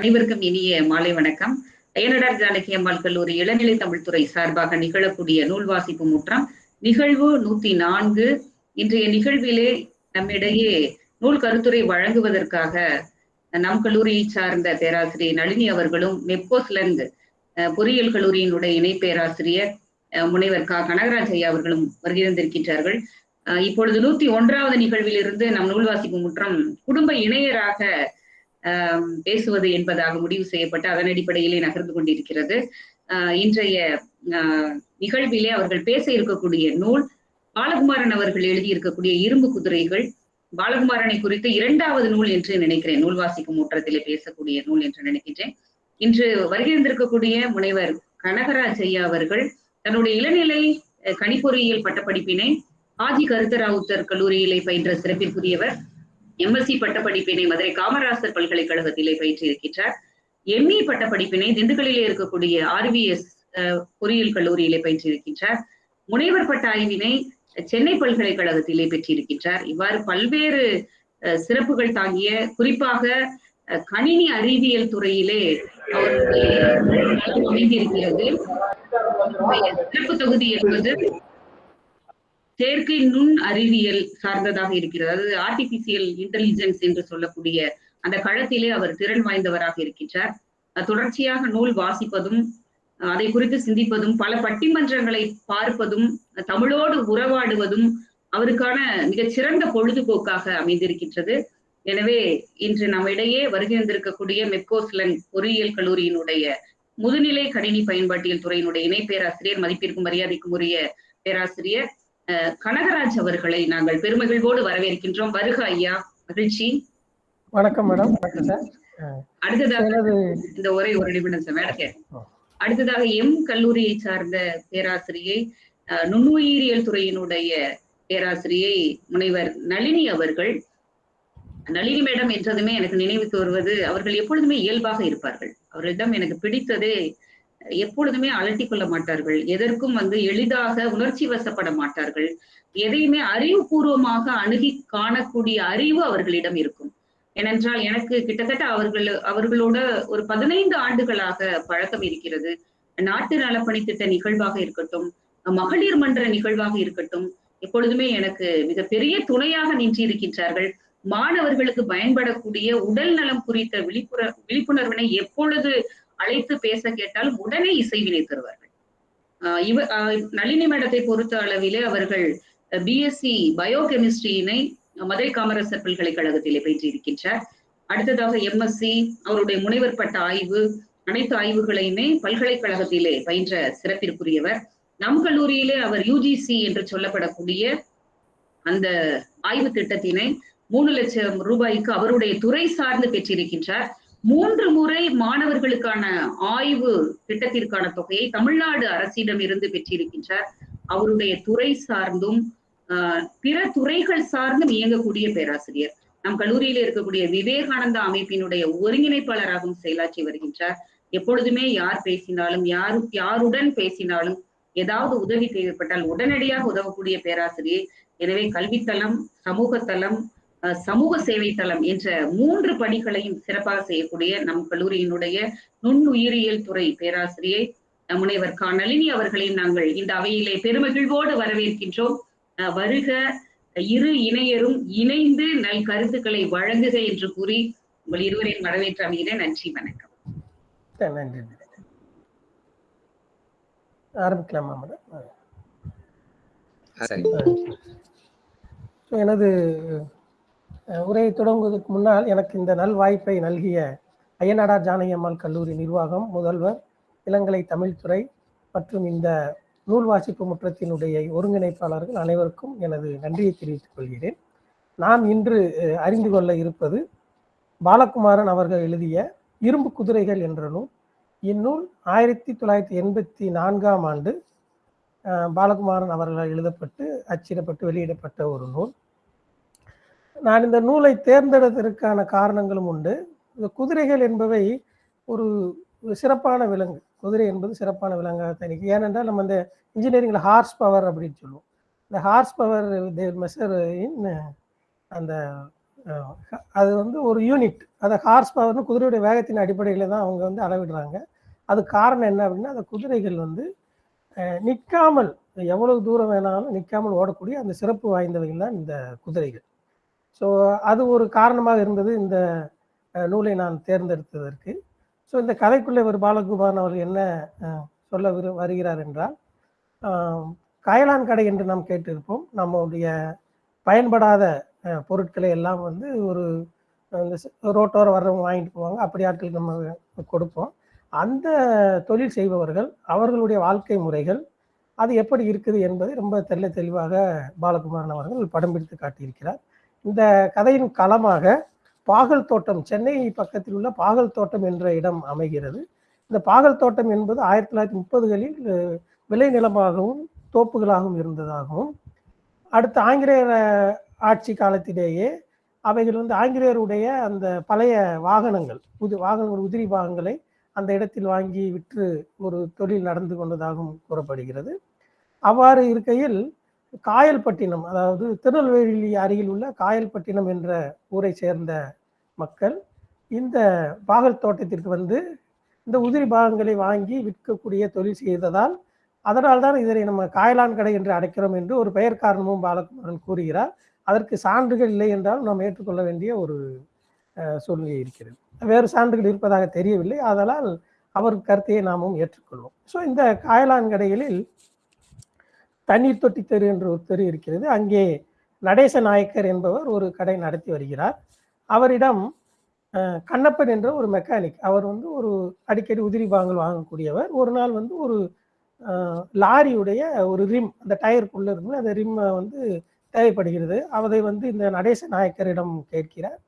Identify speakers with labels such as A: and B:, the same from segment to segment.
A: அனைவருக்கும் இனிய மாலை வணக்கம். அயனடார் ஜானகி அம்மாள் கல்லூரி இளநிலை தமிழ்துறை சார்பாக நிகழக்கூடிய நூல் வாசிப்பு முற்றம் நிகழ்வு நூத்தி நான்கு. இன்றைய நிகழ்விலே நம்மிடையே நூல் கருத்துரை வழங்குவதற்காக நம் கல்லூரியை சார்ந்த பேராசிரியர் நளினி அவர்களும் மெப்கோஸ்லங் பொறியியல் கல்லூரியினுடைய இணை பேராசிரியர் முனைவர் கா. கனகராஜ் ஐயா அவர்களும் வருகிறந்திருக்கின்றார்கள் இப்பொழுது நூத்தி ஒன்றாவது நிகழ்விலிருந்து நம் நூல் வாசிப்பு முற்றம் குடும்ப இணையராக பேசுவது என்பதாக முடிவு செய்யப்பட்டு அதன் அடிப்படையிலே நகர்ந்து கொண்டிருக்கிறது. இன்றைய நிகழ்விலே அவர்கள் பேச இருக்கக்கூடிய நூல் பாலகுமாரன் அவர்கள் எழுதியிருக்கக்கூடிய இரும்பு குதிரைகள். பாலகுமாரனை குறித்து இரண்டாவது நூல் என்று நினைக்கிறேன். நூல் வாசிக்கும் முற்றத்திலே பேசக்கூடிய நூல் என்று நினைக்கின்றேன். இன்று வருகின்றிருக்கக்கூடிய முனைவர் கனகராஜ் ஐயா அவர்கள் தன்னுடைய இளநிலை கணிப்பொறியியல் பட்டப்படிப்பினை ஆஜி கருத்தராவுத்தர் கல்லூரியிலே பயின்ற சிறப்பிற்குரியவர். எம்எஸ்சி பட்டப்படிப்பினை மதுரை காமராசர் பல்கலைக்கழகத்திலே பயிற்றிருக்கின்றார். எம்இ பட்டப்படிப்பினை திண்டுக்கல்லிலே இருக்கக்கூடிய ஆர்விஎஸ் பொறியியல் கல்லூரியிலே பயிற்றிருக்கின்றார். முனைவர் பட்ட ஆய்வினை சென்னை பல்கலைக்கழகத்திலே பெற்றிருக்கின்றார். இவ்வாறு பல்வேறு சிறப்புகள் தாங்கிய குறிப்பாக கணினி அறிவியல் துறையிலே அவருடைய அமைந்திருக்கிறது சிறப்பு தொகுதி என்பது செயற்கை நுண் அறிவியல் சார்ந்ததாக இருக்கிறது. அதாவது ஆர்டிபிசியல் இன்டெலிஜென்ஸ் என்று சொல்லக்கூடிய அந்த களத்திலே அவர் திறன் வாய்ந்தவராக இருக்கின்றார். தொடர்ச்சியாக நூல் வாசிப்பதும் அதை குறித்து சிந்திப்பதும் பல பட்டிமன்றங்களை பார்ப்பதும் தமிழோடு உறவாடுவதும் அவருக்கான மிகச் சிறந்த பொழுதுபோக்காக அமைந்திருக்கின்றது. எனவே இன்று நம்ம இடையே வருகின்றிருக்கக்கூடிய மெப்கோஸ்லன் பொறியியல் கல்லூரியினுடைய முதுநிலை கணினி பயன்பாட்டியல் துறையினுடைய இணை பேராசிரியர் மதிப்பிற்கும் மரியாதைக்கும் உரிய பேராசிரியர் கனகராஜ் அவர்களை நாங்கள் பெருமகிழ்வோடு வரவேற்கின்றோம். வருக ஐயா மகிழ்ச்சி.
B: வணக்கம் மேடம். வணக்கம் சார்.
A: அடுத்ததாக இந்த ஒரே ஒரு நிமிடம் சார் அடுத்ததாக எம் கல்லூரியை சார்ந்த பேராசிரியை நுண்ணுயிரியல் துறையினுடைய பேராசிரியை முனைவர் நளினி அவர்கள். நளினி மேடம் என்றதுமே எனக்கு நினைவுக்கு வருவது அவர்கள் எப்பொழுதுமே இயல்பாக இருப்பார்கள். அவர்களிடம் எனக்கு பிடித்ததே எப்பொழுதுமே அலட்டி கொள்ள மாட்டார்கள். எதற்கும் வந்து எளிதாக உணர்ச்சி வசப்பட மாட்டார்கள். எதையுமே அறிவுபூர்வமாக அணுகி காணக்கூடிய அறிவு அவர்களிடம் இருக்கும். ஏனென்றால் எனக்கு கிட்டத்தட்ட அவர்கள் அவர்களோட ஒரு பதினைந்து ஆண்டுகளாக பழக்கம் இருக்கிறது. நாட்டு நலப்பணி திட்ட நிகழ்வாக இருக்கட்டும் மகளிர் மன்ற நிகழ்வாக இருக்கட்டும் எப்பொழுதுமே எனக்கு மிகப்பெரிய துணையாக நின்றிருக்கின்றார்கள் மாணவர்களுக்கு பயன்படக்கூடிய உடல் நலம் குறித்த விழிப்புண விழிப்புணர்வினை எப்பொழுது அழைத்து பேச கேட்டால் உடனே இசைவினை தருவார்கள். இவ நளினி மேடத்தை பொறுத்த அளவிலே அவர்கள் பிஎஸ்சி பயோகெமிஸ்ட்ரியினை மதுரை காமராசர் பல்கலைக்கழகத்திலே பயிற்றிருக்கின்றார் அடுத்ததாக எம்எஸ்சி அவருடைய முனைவர் பட்ட ஆய்வு அனைத்து ஆய்வுகளையுமே பல்கலைக்கழகத்திலே பயின்ற சிறப்பிற்குரியவர். நம் கல்லூரியிலே அவர் யூஜிசி என்று சொல்லப்படக்கூடிய அந்த ஆய்வு திட்டத்தினை மூணு லட்சம் ரூபாய்க்கு அவருடைய துறை சார்ந்து பெற்றிருக்கின்றார். மூன்று முறை மாணவர்களுக்கான ஆய்வு திட்டத்திற்கான தொகையை தமிழ்நாடு அரசிடம் இருந்து பெற்றிருக்கின்றார். அவருடைய துறை சார்ந்தும் பிற துறைகள் சார்ந்தும் இயங்கக்கூடிய பேராசிரியர். நம் கல்லூரியில் இருக்கக்கூடிய விவேகானந்தா அமைப்பினுடைய ஒருங்கிணைப்பாளராகவும் செயலாற்றி வருகின்றார். எப்பொழுதுமே யார் பேசினாலும் யாரு யாருடன் பேசினாலும் ஏதாவது உதவி தேவைப்பட்டால் உடனடியாக உதவக்கூடிய பேராசிரியர் எனவே கல்வித்தளம் சமூகத்தளம் சமூக சேவை தளம் என்ற மூன்று பணிகளையும் சிறப்பாக செய்யக்கூடிய நம் கல்லூரியினுடைய நுண்ணுயிரியல் துறை பேராசிரியை முனைவர் கா நளினி அவர்களையும் நாங்கள் இந்த அவையிலே பெருமகிழ்வோடு வரவேற்கின்றோம். வருக இரு இணையரும் இணைந்து நல் கருத்துக்களை வழங்குக என்று கூறி உங்கள் இருவரையும் வரவேற்று அமைகிறேன் நன்றி வணக்கம்.
B: நன்றி. ஆரம்பிக்கலாமா மேடம்? எனது உரையை தொடங்குவதற்கு முன்னால் எனக்கு இந்த நல் வாய்ப்பை நல்கிய அய்யநாடார் ஜானகியம்மாள் கல்லூரி நிர்வாகம் முதல்வர் இளங்கலை தமிழ்துறை மற்றும் இந்த நூல் வாசிப்பு முற்றத்தினுடைய ஒருங்கிணைப்பாளர்கள் அனைவருக்கும் எனது நன்றியை தெரிவித்துக் கொள்கிறேன். நாம் இன்று அறிந்து கொள்ள இருப்பது பாலகுமாரன் அவர்கள் எழுதிய இரும்பு குதிரைகள் என்ற நூல். இந்நூல் ஆயிரத்தி தொள்ளாயிரத்தி எண்பத்தி நான்காம் ஆண்டு பாலகுமாரன் அவர்களால் எழுதப்பட்டு அச்சிடப்பட்டு வெளியிடப்பட்ட ஒரு நூல். நான் இந்த நூலை தேர்ந்தெடுத்ததற்கான காரணங்களும் உண்டு. இந்த குதிரைகள் என்பவை ஒரு சிறப்பான விலங்கு. குதிரை என்பது சிறப்பான விலங்காக தனிக்கு ஏனென்றால் நம்ம இந்த இன்ஜினியரிங்கில் ஹார்ஸ் பவர் அப்படின்னு சொல்லுவோம். இந்த ஹார்ஸ் பவர் மெஷர் இன் அந்த அது வந்து ஒரு யூனிட் அந்த ஹார்ஸ் பவர்னு குதிரையுடைய வேகத்தின் அடிப்படையில் தான் அவங்க வந்து அளவிடுறாங்க. அது காரணம் என்ன அப்படின்னா அந்த குதிரைகள் வந்து நிற்காமல் எவ்வளவு தூரம் வேணாலும் நிற்காமல் ஓடக்கூடிய அந்த சிறப்பு வாய்ந்தவைகள் தான் இந்த குதிரைகள். ஸோ அது ஒரு காரணமாக இருந்தது இந்த நூலை நான் தேர்ந்தெடுத்ததற்கு. ஸோ இந்த கதைக்குள்ளே ஒரு பாலகுமாரன் அவர்கள் என்ன சொல்ல விரு வருகிறார் என்றால் காயலான் கடை என்று நாம் கேட்டிருப்போம். நம்முடைய பயன்படாத பொருட்களை எல்லாம் வந்து ஒரு இந்த ரோட்டோர வர்றவங்க வாங்கிட்டு போவாங்க. அப்படி ஆட்களுக்கு நம்ம கொடுப்போம். அந்த தொழில் செய்பவர்கள் அவர்களுடைய வாழ்க்கை முறைகள் அது எப்படி இருக்குது என்பதை ரொம்ப தெல்ல தெளிவாக பாலகுமாரன் அவர்கள் படம் பிடித்து காட்டியிருக்கிறார். இந்த கதையின் களமாக பாகல் தோட்டம் சென்னை பக்கத்தில் உள்ள பாகல் தோட்டம் என்ற இடம் அமைகிறது. இந்த பாகல் தோட்டம் என்பது ஆயிரத்தி தொள்ளாயிரத்தி முப்பதுகளில் விளை நிலமாகவும் தோப்புகளாகவும் இருந்ததாகவும் அடுத்த ஆங்கிலேயர் ஆட்சி காலத்திலேயே அவைகள் வந்து ஆங்கிலேயருடைய அந்த பழைய வாகனங்கள் புது வாகனங்கள் உதிரி பாகங்களை அந்த இடத்தில் வாங்கி விற்று ஒரு தொழில் நடந்து கொண்டதாகவும் கூறப்படுகிறது. அவ்வாறு இருக்கையில் காயல்பட்டினம் அதாவது திருநெல்வேலி அருகில் உள்ள காயல்பட்டினம் என்ற ஊரை சேர்ந்த மக்கள் இந்த பாகல் தோட்டத்திற்கு வந்து இந்த உதிரி பாகங்களை வாங்கி விற்கக்கூடிய தொழில் செய்ததால் அதனால் தான் இதனை நம்ம காயலான் கடை என்று அடைக்கிறோம் என்று ஒரு பெயர் காரணமும் பாலகுமாரன் கூறுகிறார். அதற்கு சான்றுகள் இல்லை என்றால் நாம் ஏற்றுக்கொள்ள வேண்டிய ஒரு சூழ்நிலை இருக்கிறது. வேறு சான்றுகள் இருப்பதாக தெரியவில்லை. அதனால் அவர் கருத்தையை நாமும் ஏற்றுக்கொள்வோம். ஸோ இந்த காயலான் கடைகளில் தண்ணீர் தொட்டி தெரு என்று ஒரு தெரு இருக்கிறது. அங்கே நடேச நாயக்கர் என்பவர் ஒரு கடை நடத்தி வருகிறார். அவரிடம் கண்ணப்பன் என்ற ஒரு மெக்கானிக் அவர் வந்து ஒரு அடிக்கடி உதிரி பாகங்கள் வாங்கக்கூடியவர். ஒரு நாள் வந்து ஒரு லாரியுடைய ஒரு ரிம் அந்த டயருக்குள்ள இருந்து அந்த ரிம்மை வந்து தேவைப்படுகிறது. அதை வந்து இந்த நடேச நாயக்கரிடம் கேட்கிறார்.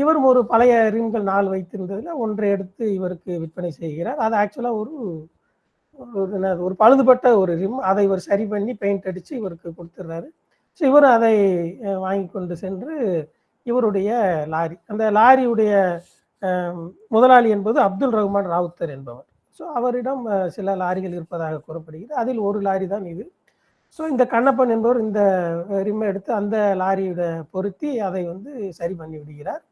B: இவரும் ஒரு பழைய ரிம்கள் நாள் வைத்திருந்ததில் ஒன்றை எடுத்து இவருக்கு விற்பனை செய்கிறார். அது ஆக்சுவலாக ஒரு ஒரு பழுதுபட்ட ஒரு ரிம் அதை இவர் சரி பண்ணி பெயிண்ட் அடித்து இவருக்கு கொடுத்துட்றாரு ஸோ இவர் அதை வாங்கி கொண்டு சென்று இவருடைய லாரி அந்த லாரியுடைய முதலாளி என்பது அப்துல் ரஹ்மான் ராவுத்தர் என்பவர். ஸோ அவரிடம் சில லாரிகள் இருப்பதாக கூறப்படுகிறது. அதில் ஒரு லாரி தான் இது. ஸோ இந்த கண்ணப்பன் என்பவர் இந்த ரிம்மை எடுத்து அந்த லாரியோட பொருத்தி அதை வந்து சரி பண்ணி விடுகிறார்.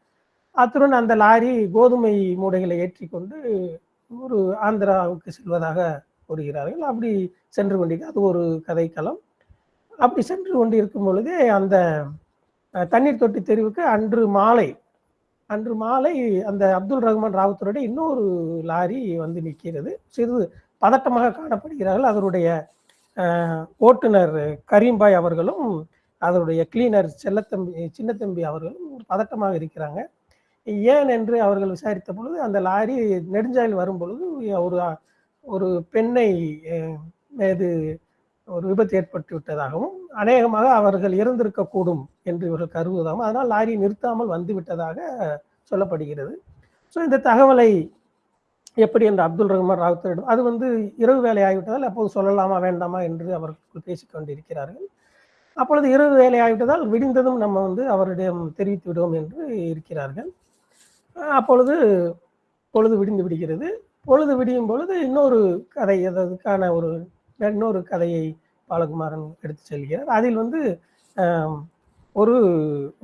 B: அத்துடன் அந்த லாரி கோதுமை மூடைகளை ஏற்றி கொண்டு ஒரு ஆந்திராவுக்கு செல்வதாக கூறுகிறார்கள் அப்படி சென்று கொண்டிருக்க அது ஒரு கதைக்களம். அப்படி சென்று கொண்டு இருக்கும் பொழுதே அந்த தண்ணீர் தொட்டி தெருவுக்கு அன்று மாலை அன்று மாலை அந்த அப்துல் ரஹ்மான் ராவுத்தருடைய இன்னொரு லாரி வந்து நிற்கிறது. சிறிது பதட்டமாக காணப்படுகிறார்கள். அதனுடைய ஓட்டுநர் கரீம்பாய் அவர்களும் அதனுடைய கிளீனர் செல்லத்தம்பி சின்னத்தம்பி அவர்களும் பதட்டமாக இருக்கிறாங்க. ஏன் என்று அவர்கள் விசாரித்த பொழுது அந்த லாரி நெடுஞ்சாலையில் வரும் பொழுது ஒரு ஒரு பெண்ணை மீது ஒரு விபத்து ஏற்பட்டு விட்டதாகவும் அநேகமாக அவர்கள் இறந்திருக்கக்கூடும் என்று இவர்கள் கருதுவதாகவும் அதனால் லாரி நிறுத்தாமல் வந்து விட்டதாக சொல்லப்படுகிறது. ஸோ இந்த தகவலை எப்படி என்று அப்துல் ரஹ்மான் ராவுத்தரிடம் அது வந்து இரவு வேலை ஆகிவிட்டதால் அப்போது சொல்லலாமா வேண்டாமா என்று அவர்கள் பேசிக்கொண்டிருக்கிறார்கள் அப்பொழுது இரவு வேலை ஆகிவிட்டதால் விடிந்ததும் நம்ம வந்து அவரிடம் தெரிவித்து விடுவோம் என்று இருக்கிறார்கள். அப்பொழுது பொழுது விடிந்து விடுகிறது. பொழுது விடியும் பொழுது இன்னொரு கதை அதற்கான ஒரு இன்னொரு கதையை பாலகுமாரன் எடுத்து செல்கிறார். அதில் வந்து ஒரு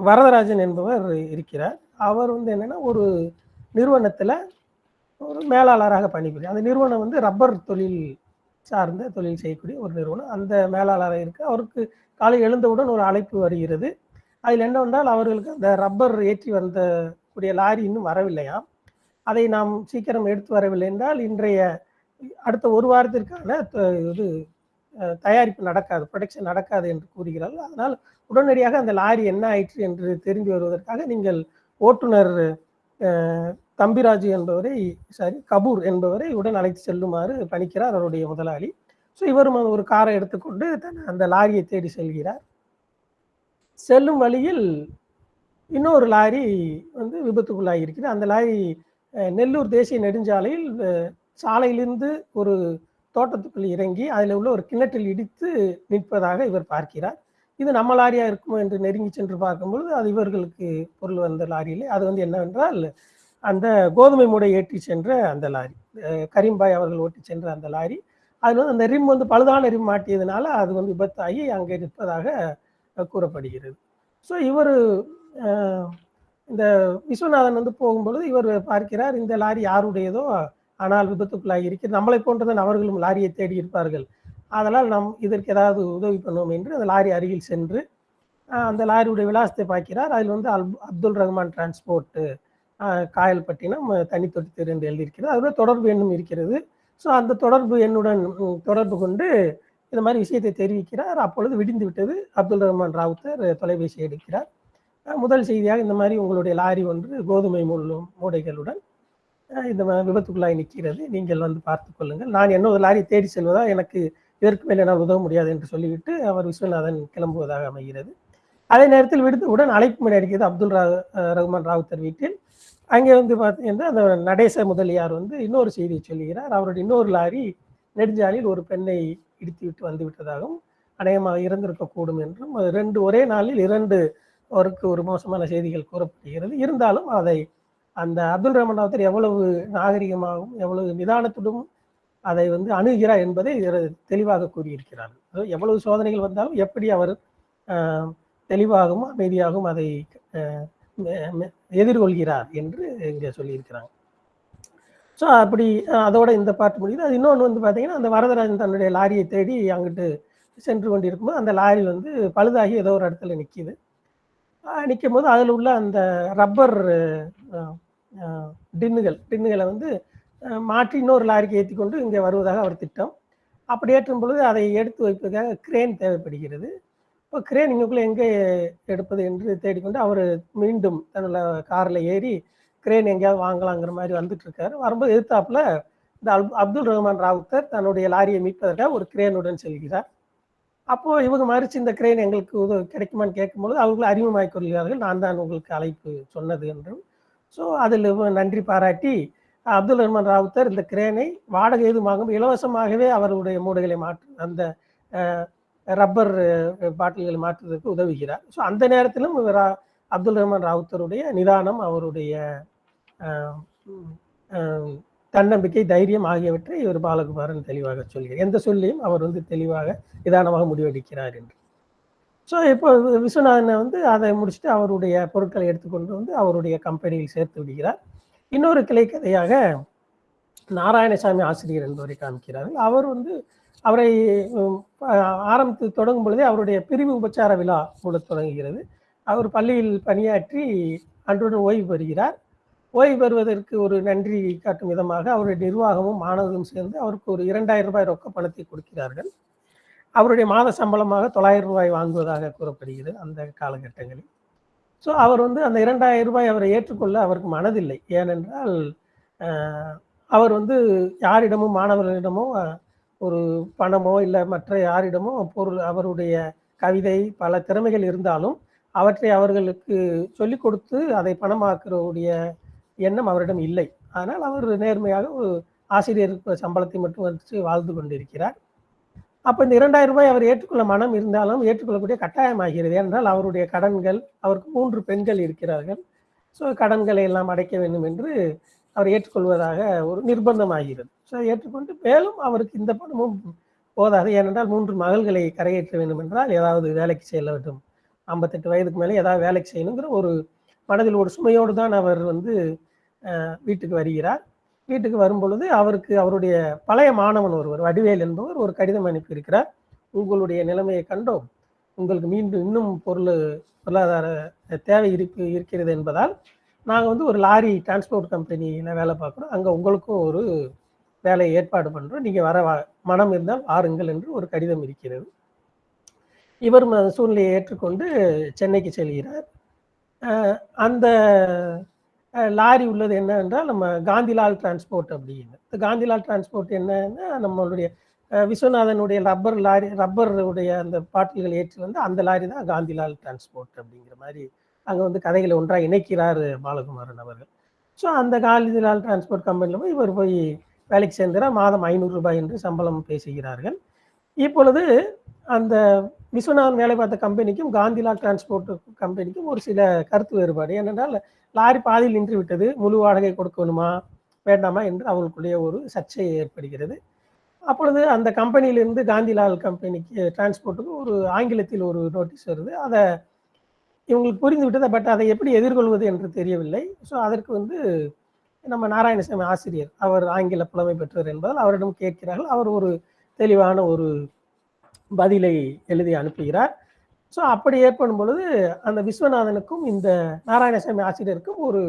B: வரதராஜன் என்பவர் இருக்கிறார். அவர் வந்து என்னென்னா ஒரு நிறுவனத்தில் ஒரு மேலாளராக பணிபுரியும் அந்த நிறுவனம் வந்து ரப்பர் தொழில் சார்ந்த தொழில் செய்யக்கூடிய ஒரு நிறுவனம். அந்த மேலாளராக இருக்கு அவருக்கு காலை எழுந்தவுடன் ஒரு அழைப்பு வருகிறது. அதில் என்னவென்றால் அவர்களுக்கு அந்த ரப்பர் ஏற்றி வந்த கூடிய லாரி இன்னும் வரவில்லையாம். அதை நாம் சீக்கிரம் எடுத்து வரவில்லை என்றால் இன்றைய அடுத்த ஒரு வாரத்திற்கான இது தயாரிப்பு நடக்காது ப்ரொடக்ஷன் நடக்காது என்று கூறுகிறார்கள். அதனால் உடனடியாக அந்த லாரி என்ன ஆயிற்று என்று தெரிந்து வருவதற்காக நீங்கள் ஓட்டுநர் தம்பிராஜு என்பவரை சாரி கபூர் என்பவரை உடன் அழைத்து செல்லுமாறு பணிக்கிறார் அவருடைய முதலாளி. ஸோ இவரும் ஒரு காரை எடுத்துக்கொண்டு தன் அந்த லாரியை தேடி செல்கிறார். செல்லும் வழியில் இன்னொரு லாரி வந்து விபத்துக்குள்ளாகி இருக்கிறது அந்த லாரி நெல்லூர் தேசிய நெடுஞ்சாலையில் சாலையிலிருந்து ஒரு தோட்டத்துக்குள் இறங்கி அதில் உள்ள ஒரு கிணற்றில் இடித்து நிற்பதாக இவர் பார்க்கிறார். இது நம்ம லாரியாக இருக்குமோ என்று நெருங்கி சென்று பார்க்கும்பொழுது அது இவர்களுக்கு பொருள் வந்த லாரியிலே. அது வந்து என்னவென்றால் அந்த கோதுமை மூடை ஏற்றி சென்ற அந்த லாரி. கரீம்பாய் அவர்கள் ஓட்டி சென்ற அந்த லாரி. அதில் வந்து அந்த ரிம் வந்து பழுதான ரிம் மாட்டியதுனால அது வந்து விபத்தாகி அங்கே நிற்பதாக கூறப்படுகிறது. ஸோ இவர் இந்த விஸ்வநாதன் வந்து போகும்பொழுது இவர் பார்க்கிறார் இந்த லாரி யாருடையதோ? ஆனால் விபத்துக்குள்ளாகி இருக்கிறது நம்மளை போன்றதன் அவர்களும் லாரியை தேடி இருப்பார்கள். அதனால் நாம் இதற்கு ஏதாவது உதவி பண்ணுவோம் என்று அந்த லாரி அருகில் சென்று அந்த லாரியுடைய விலாசத்தை பார்க்கிறார். அதில் வந்து அல் அப்துல் ரஹ்மான் டிரான்ஸ்போர்ட்டு காயல்பட்டினம் தனித்தொட்டி தெரு என்று எழுதியிருக்கிறது. அதோட தொடர்பு எண்ணும் இருக்கிறது. ஸோ அந்த தொடர்பு எண்ணுடன் தொடர்பு கொண்டு இந்த மாதிரி விஷயத்தை தெரிவிக்கிறார். அப்பொழுது விடிந்து விட்டது அப்துல் ரஹ்மான் ராவுத்தர் தொலைபேசி எடுக்கிறார். முதல் செய்தியாக இந்த மாதிரி உங்களுடைய லாரி ஒன்று கோதுமை முள்ளும் மூடைகளுடன் இந்த விபத்துக்குள்ளாய் நிற்கிறது. நீங்கள் வந்து பார்த்து கொள்ளுங்கள். நான் என்ன ஒரு லாரி தேடி செல்வதா? எனக்கு இதற்கு மேல் என்னால் உதவ முடியாது என்று சொல்லிவிட்டு அவர் விஸ்வநாதன் கிளம்புவதாக அமைகிறது. அதே நேரத்தில் விடுத்தவுடன் அழைப்பு மணி அடிக்கிறது அப்துல் ரா ரகுமான் ராவுத்தர் வீட்டில். அங்கே வந்து பார்த்தீங்கன்னா அந்த நடேச முதலியார் வந்து இன்னொரு செய்தியை சொல்லுகிறார். அவருடைய இன்னொரு லாரி நெடுஞ்சாலையில் ஒரு பெண்ணை இடித்து விட்டு வந்து விட்டதாகவும் அநேகமாக இறந்திருக்கக்கூடும் என்றும் ரெண்டு ஒரே நாளில் இரண்டு அவருக்கு ஒரு மோசமான செய்திகள் கூறப்படுகிறது. இருந்தாலும் அதை அந்த அப்துல் ரஹ்மான் அவத்தர் எவ்வளவு நாகரிகமாகவும் எவ்வளவு நிதானத்துடன் அதை வந்து அணுகிறார் என்பதை தெளிவாக கூறியிருக்கிறார். எவ்வளவு சோதனைகள் வந்தாலும் எப்படி அவர் தெளிவாகவும் அமைதியாகவும் அதை எதிர்கொள்கிறார் என்று இங்கே சொல்லியிருக்கிறாங்க. ஸோ அப்படி அதோட இந்த பாட்டு முடியுது. அது இன்னொன்று வந்து பார்த்தீங்கன்னா அந்த வரதராஜன் தன்னுடைய லாரியை தேடி அங்கிட்டு சென்று கொண்டிருக்கும்போது அந்த லாரி வந்து பழுதாகி ஏதோ ஒரு இடத்துல நிற்கிது நிற்கும் போது அதில் உள்ள அந்த ரப்பர் டின்னுகள் டின்னுகளை வந்து மாற்றி இன்னொரு லாரிக்கு ஏற்றி கொண்டு இங்கே வருவதாக அவர் திட்டம். அப்படி ஏற்றும் பொழுது அதை எடுத்து வைப்பதற்காக கிரேன் தேவைப்படுகிறது. இப்போ கிரேன் இங்கக்குள்ளே எங்கே எடுப்பது என்று தேடிக்கொண்டு அவர் மீண்டும் தன்னோட காரில் ஏறி கிரேன் எங்கேயாவது வாங்கலாங்கிற மாதிரி வந்துட்டுருக்காரு. வரும்போது எதிர்த்தாப்பில் இந்த அப்துல் ரஹ்மான் ராவுத்தர் தன்னுடைய லாரியை மீட்பதற்காக ஒரு கிரேனுடன் செல்கிறார். அப்போது இவங்க மறிச்சு இந்த கிரெயின் எங்களுக்கு உதவி கிடைக்குமான்னு கேட்கும்பொழுது அவங்களும் அறிமுகமாய் கொள்கிறார்கள். நான் தான் உங்களுக்கு அழைப்பு சொன்னது என்றும். ஸோ அதில் நன்றி பாராட்டி அப்துல் ரஹ்மான் ராவுத்தர் இந்த கிரேனை வாடகை எதுவும் இலவசமாகவே அவருடைய மூடைகளை மாற்று அந்த ரப்பர் பாட்டில்களை மாற்றுவதற்கு உதவுகிறார். ஸோ அந்த நேரத்திலும் இவர் அப்துல் ரஹ்மான் ராவுத்தருடைய நிதானம் அவருடைய தன்னம்பிக்கை தைரியம் ஆகியவற்றை இவர் பாலகுமாரன் தெளிவாக சொல்கிறார். எந்த சொல்லியும் அவர் வந்து தெளிவாக நிதானமாக முடிவெடுக்கிறார் என்று. ஸோ இப்போ விஸ்வநாதனை வந்து அதை முடிச்சுட்டு அவருடைய பொருட்களை எடுத்துக்கொண்டு வந்து அவருடைய கம்பெனியில் சேர்த்து விடுகிறார். இன்னொரு கிளை கதையாக நாராயணசாமி ஆசிரியர் என்பவரை காமிக்கிறார்கள் அவர் வந்து அவரை ஆரம்பித்து தொடங்கும் பொழுதே அவருடைய பிரிவு உபச்சார விழா கூட தொடங்குகிறது. அவர் பள்ளியில் பணியாற்றி அன்றுடன் ஓய்வு பெறுகிறார். ஓய்வு பெறுவதற்கு ஒரு நன்றி காட்டும் விதமாக அவருடைய நிர்வாகமும் மாணவர்களும் சேர்ந்து அவருக்கு ஒரு இரண்டாயிரம் ரூபாய் ரொக்க பணத்தை கொடுக்கிறார்கள். அவருடைய மாத சம்பளமாக தொள்ளாயிரம் ரூபாய் வாங்குவதாக கூறப்படுகிறது அந்த காலகட்டங்களில். ஸோ அவர் வந்து அந்த இரண்டாயிரம் ரூபாய் அவரை ஏற்றுக்கொள்ள அவருக்கு மனதில்லை. ஏனென்றால் அவர் வந்து யாரிடமும் மாணவர்களிடமோ ஒரு பணமோ இல்லை மற்ற யாரிடமோ பொருள் அவருடைய கவிதை பல திறமைகள் இருந்தாலும் அவற்றை அவர்களுக்கு சொல்லிக் கொடுத்து அதை பணமாக்குறவுடைய எண்ணம் அவரிடம் இல்லை. ஆனால் அவர் நேர்மையாக ஒரு ஆசிரியர் சம்பளத்தை மட்டும் வச்சு வாழ்ந்து கொண்டிருக்கிறார். அப்போ இந்த இரண்டாயிரம் ரூபாய் அவர் ஏற்றுக்கொள்ள மனம் இருந்தாலும் ஏற்றுக்கொள்ளக்கூடிய கட்டாயமாகிறது. என்றால் அவருடைய கடன்கள் அவருக்கு மூன்று பெண்கள் இருக்கிறார்கள். ஸோ கடன்களை எல்லாம் அடைக்க வேண்டும் என்று அவர் ஏற்றுக்கொள்வதாக ஒரு நிர்பந்தமாகிறது. ஸோ ஏற்றுக்கொண்டு மேலும் அவருக்கு இந்த பணமும் போதாது. ஏனென்றால் மூன்று மகள்களை கரையேற்ற வேண்டும் என்றால் ஏதாவது வேலைக்கு செல்ல வேண்டும். ஐம்பத்தெட்டு வயதுக்கு மேலே ஏதாவது வேலைக்கு செய்யணுங்கிற ஒரு மனதில் ஒரு சுமையோடு தான் அவர் வந்து வீட்டுக்கு வருகிறார். வீட்டுக்கு வரும்பொழுது அவருக்கு அவருடைய பழைய மாணவன் ஒருவர் வடிவேல் என்பவர் ஒரு கடிதம் அனுப்பியிருக்கிறார். உங்களுடைய நிலைமையை கண்டோம். உங்களுக்கு மீண்டும் இன்னும் பொருள் பொருளாதார தேவை இருப்பு இருக்கிறது என்பதால் நாங்கள் வந்து ஒரு லாரி டிரான்ஸ்போர்ட் கம்பெனியில் வேலை பார்க்குறோம். அங்கே உங்களுக்கும் ஒரு வேலையை ஏற்பாடு பண்ணுறோம் நீங்கள் வர மனம் இருந்தால் வாருங்கள் என்று ஒரு கடிதம் இருக்கிறது. இவர் சூழ்நிலையை ஏற்றுக்கொண்டு சென்னைக்கு செல்கிறார். அந்த லாரி உள்ளது என்ன என்றால் நம்ம காந்திலால் டிரான்ஸ்போர்ட் அப்படின்னு காந்திலால் டிரான்ஸ்போர்ட் என்னன்னா நம்மளுடைய விஸ்வநாதனுடைய ரப்பர் லாரி ரப்பருடைய அந்த பாட்டில்கள் ஏற்றி வந்து அந்த லாரி தான் காந்திலால் டிரான்ஸ்போர்ட் அப்படிங்கிற மாதிரி அங்கே வந்து கதைகளை ஒன்றாக இணைக்கிறார் பாலகுமாரன் அவர்கள். ஸோ அந்த காந்திலால் டிரான்ஸ்போர்ட் கம்பெனியில் போய் இவர் போய் வேலைக்கு சேர்ந்துறார் மாதம் ஐநூறு ரூபாய் என்று சம்பளம் பேசுகிறார்கள் இப்பொழுது அந்த விஸ்வநாதன் வேலை பார்த்த கம்பெனிக்கும் காந்திலால் டிரான்ஸ்போர்ட் கம்பெனிக்கும் ஒரு சில கருத்து வேறுபாடு. ஏனென்றால் லாரி பாதியில் நின்று விட்டது. முழு வாடகை கொடுக்கணுமா? வேண்டாமா? என்று அவர்களுக்குள்ளேயே ஒரு சர்ச்சை ஏற்படுகிறது. அப்பொழுது அந்த கம்பெனியிலிருந்து காந்திலால் கம்பெனிக்கு டிரான்ஸ்போர்ட்டுக்கு ஒரு ஆங்கிலத்தில் ஒரு நோட்டீஸ் வருது. அதை இவங்களுக்கு புரிந்து விட்டது பட் அதை எப்படி எதிர்கொள்வது என்று தெரியவில்லை. ஸோ அதற்கு வந்து நம்ம நாராயணசாமி ஆசிரியர் அவர் ஆங்கில புலமை பெற்றவர் என்பதால் அவரிடம் கேட்கிறார்கள். அவர் ஒரு தெளிவான ஒரு பதிலை எழுதி அனுப்புகிறார். ஸோ அப்படி ஏற்படும் பொழுது அந்த விஸ்வநாதனுக்கும் இந்த நாராயணசாமி ஆசிரியருக்கும் ஒரு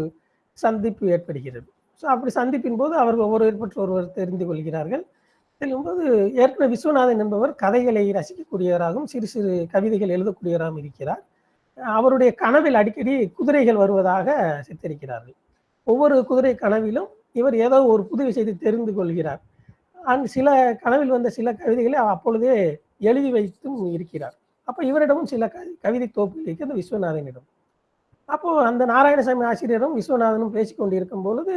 B: சந்திப்பு ஏற்படுகிறது. ஸோ அப்படி சந்திப்பின் போது அவர்கள் ஒவ்வொரு பற்றி ஒருவர் தெரிந்து கொள்கிறார்கள். செல்லும்போது ஏற்கனவே விஸ்வநாதன் என்பவர் கதைகளை ரசிக்கக்கூடியவராகவும் சிறு சிறு கவிதைகள் எழுதக்கூடியவராகவும் இருக்கிறார். அவருடைய கனவில் அடிக்கடி குதிரைகள் வருவதாக சித்தரிக்கிறார்கள். ஒவ்வொரு குதிரை கனவிலும் இவர் ஏதோ ஒரு புது விஷயத்தை தெரிந்து கொள்கிறார். அந்த சில கனவில் வந்த சில கவிதைகளை அப்பொழுதே எழுதி வைத்தும் இருக்கிறார். அப்போ இவரிடமும் சில கவிதை தோப்பு இருக்கிறது விஸ்வநாதனிடம். அப்போது அந்த நாராயணசாமி ஆசிரியரும் விஸ்வநாதனும் பேசிக்கொண்டிருக்கும் பொழுது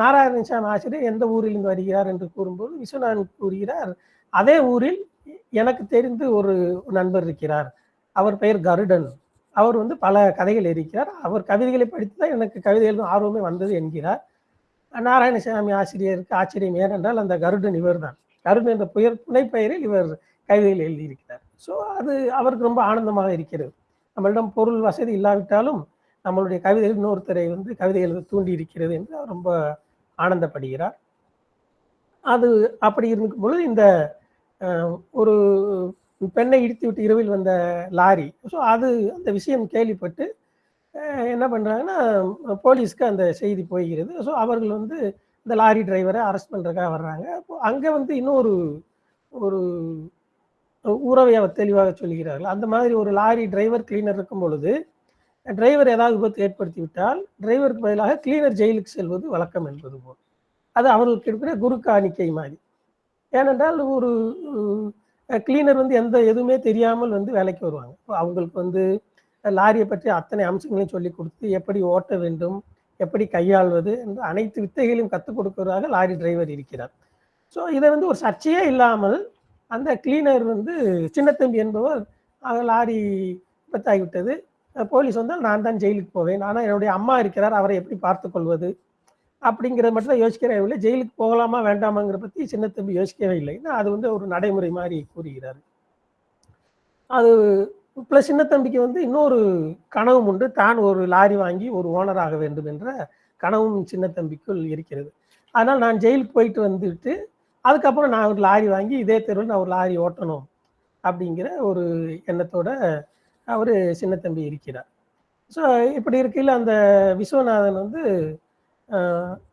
B: நாராயணசாமி ஆசிரியர் எந்த ஊரிலிருந்து வருகிறார் என்று கூறும்போது விஸ்வநாதன் கூறுகிறார் அதே ஊரில் எனக்கு தெரிந்து ஒரு நண்பர் இருக்கிறார். அவர் பெயர் கருடன். அவர் வந்து பல கதைகள் இருக்கிறார் அவர் கவிதைகளை படித்து தான் எனக்கு கவிதை எழுதும் ஆர்வமே வந்தது என்கிறார். நாராயணசாமி ஆசிரியருக்கு ஆச்சரியம் ஏனென்றால் அந்த கருடன் இவர் தான் கருடன் என்ற புயர் புனைப்பெயரில் இவர் கவிதைகள் எழுதியிருக்கிறார். ஸோ அது அவருக்கு ரொம்ப ஆனந்தமாக இருக்கிறது. நம்மளிடம் பொருள் வசதி இல்லாவிட்டாலும் நம்மளுடைய கவிதைகள் இன்னொருத்தரை வந்து கவிதை எழுத தூண்டி இருக்கிறது என்று அவர் ரொம்ப ஆனந்தப்படுகிறார். அது அப்படி இருக்கும் பொழுது இந்த ஒரு பெண்ணை இடித்து விட்டு இரவில் வந்த லாரி ஸோ அது அந்த விஷயம் கேள்விப்பட்டு என்ன பண்ணுறாங்கன்னா போலீஸ்க்கு அந்த செய்தி போய்கிறது ஸோ அவர்கள் வந்து இந்த லாரி டிரைவரை அரெஸ்ட் பண்ணுறதுக்காக வர்றாங்க. அப்போ அங்கே வந்து இன்னொரு ஒரு உறவை அவர் தெளிவாக சொல்கிறார்கள். அந்த மாதிரி ஒரு லாரி டிரைவர் கிளீனர் இருக்கும் பொழுது டிரைவர் ஏதாவது விபத்து ஏற்படுத்தி விட்டால் டிரைவருக்கு பதிலாக கிளீனர் ஜெயிலுக்கு செல்வது வழக்கம் என்பது போல். அது அவர்களுக்கு இருக்கிற குரு காணிக்கை மாதிரி. ஏனென்றால் ஒரு கிளீனர் வந்து எந்த எதுவுமே தெரியாமல் வந்து வேலைக்கு வருவாங்க. அவங்களுக்கு வந்து லாரியை பற்றி அத்தனை அம்சங்களையும் சொல்லி கொடுத்து எப்படி ஓட்ட வேண்டும் எப்படி கையாள்வது என்று அனைத்து வித்தைகளையும் கற்றுக் கொடுக்கிறதாக லாரி டிரைவர் இருக்கிறார். ஸோ இதை வந்து ஒரு சர்ச்சையே இல்லாமல் அந்த கிளீனர் வந்து சின்னத்தம்பி என்பவர் லாரி விபத்தாகிவிட்டது. போலீஸ் வந்தால் நான் தான் ஜெயிலுக்கு போவேன். ஆனால் என்னுடைய அம்மா இருக்கிறார் அவரை எப்படி பார்த்து கொள்வது அப்படிங்கிறத மட்டும் தான் யோசிக்கிறே இல்லை ஜெயிலுக்கு போகலாமா வேண்டாமாங்கிற பற்றி சின்னத்தம்பி யோசிக்கவே இல்லை. அது வந்து ஒரு நடைமுறை மாதிரி கூறுகிறார். அது ப்ளஸ் சின்னத்தம்பிக்கு வந்து இன்னொரு கனவும் உண்டு. தான் ஒரு லாரி வாங்கி ஒரு ஓனர் ஆக வேண்டும் என்ற கனவும் சின்னத்தம்பிக்குள் இருக்கிறது. அதனால் நான் ஜெயிலுக்கு போயிட்டு வந்துட்டு அதுக்கப்புறம் நான் ஒரு லாரி வாங்கி இதே தெருவில் நான் ஒரு லாரி ஓட்டணும் அப்படிங்கிற ஒரு எண்ணத்தோட அவர் சின்னத்தம்பி இருக்கிறார். ஸோ இப்படி இருக்கையில் அந்த விஸ்வநாதன் வந்து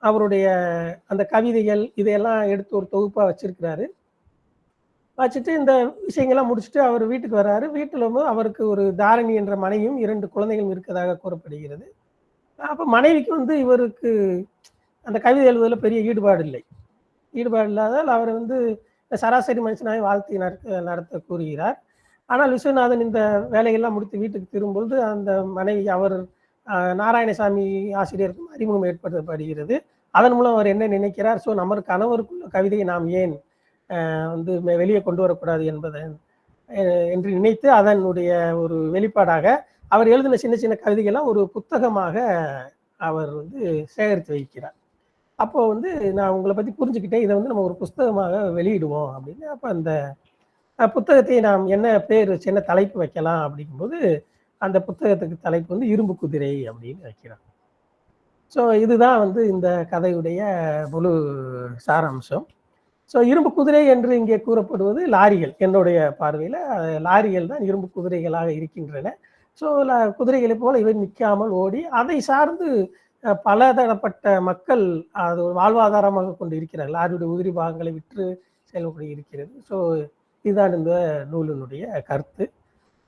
B: அவருடைய அந்த கவிதைகள் இதையெல்லாம் எடுத்து ஒரு தொகுப்பாக வச்சிருக்கிறாரு. வச்சுட்டு இந்த விஷயங்கள்லாம் முடிச்சுட்டு அவர் வீட்டுக்கு வர்றாரு வீட்டில் வந்து அவருக்கு ஒரு தாரணி என்ற மனைவியும் இரண்டு குழந்தைகளும் இருக்கதாக கூறப்படுகிறது. அப்போ மனைவிக்கு வந்து இவருக்கு அந்த கவிதை எழுதுவதில் பெரிய ஈடுபாடு இல்லை. ஈடுபாடு இல்லாதால் அவர் வந்து சராசரி மனுஷனாக வாழ்த்தி நடத்த நடத்த கூறுகிறார். ஆனால் விஸ்வநாதன் இந்த வேலையெல்லாம் முடித்து வீட்டுக்கு திரும்பொழுது அந்த மனைவி அவர் நாராயணசாமி ஆசிரியருக்கும் அறிமுகம் ஏற்படுத்தப்படுகிறது. அதன் மூலம் அவர் என்ன நினைக்கிறார்? ஸோ நமது கணவருக்குள்ள கவிதையை நாம் ஏன் வந்து வெளியே கொண்டு வரக்கூடாது என்பதை என்று நினைத்து அதனுடைய ஒரு வெளிப்பாடாக அவர் எழுதின சின்ன சின்ன கவிதைகள்லாம் ஒரு புத்தகமாக அவர் வந்து சேகரித்து வைக்கிறார். அப்போ வந்து நான் உங்களை பற்றி புரிஞ்சுக்கிட்டேன். இதை வந்து நம்ம ஒரு புஸ்தகமாக வெளியிடுவோம் அப்படின்னு. அப்போ அந்த புத்தகத்தை நாம் என்ன பேர் வச்சு என்ன தலைப்பு வைக்கலாம் அப்படிங்கும்போது அந்த புத்தகத்துக்கு தலைப்பு வந்து இரும்பு குதிரை அப்படின்னு வைக்கிறாங்க. ஸோ இதுதான் வந்து இந்த கதையுடைய முழு சாராம்சம். ஸோ இரும்பு குதிரை என்று இங்கே கூறப்படுவது லாரிகள். என்னுடைய பார்வையில் லாரிகள் தான் இரும்பு குதிரைகளாக இருக்கின்றன. ஸோ குதிரைகளை போல இவை நிற்காமல் ஓடி அதை சார்ந்து பல தரப்பட்ட மக்கள் அது ஒரு வாழ்வாதாரமாக கொண்டு இருக்கிறார்கள் லாரியுடைய உதிரி பாகங்களை விற்று செயல்பட இருக்கிறது. ஸோ இதுதான் இந்த நூலினுடைய கருத்து.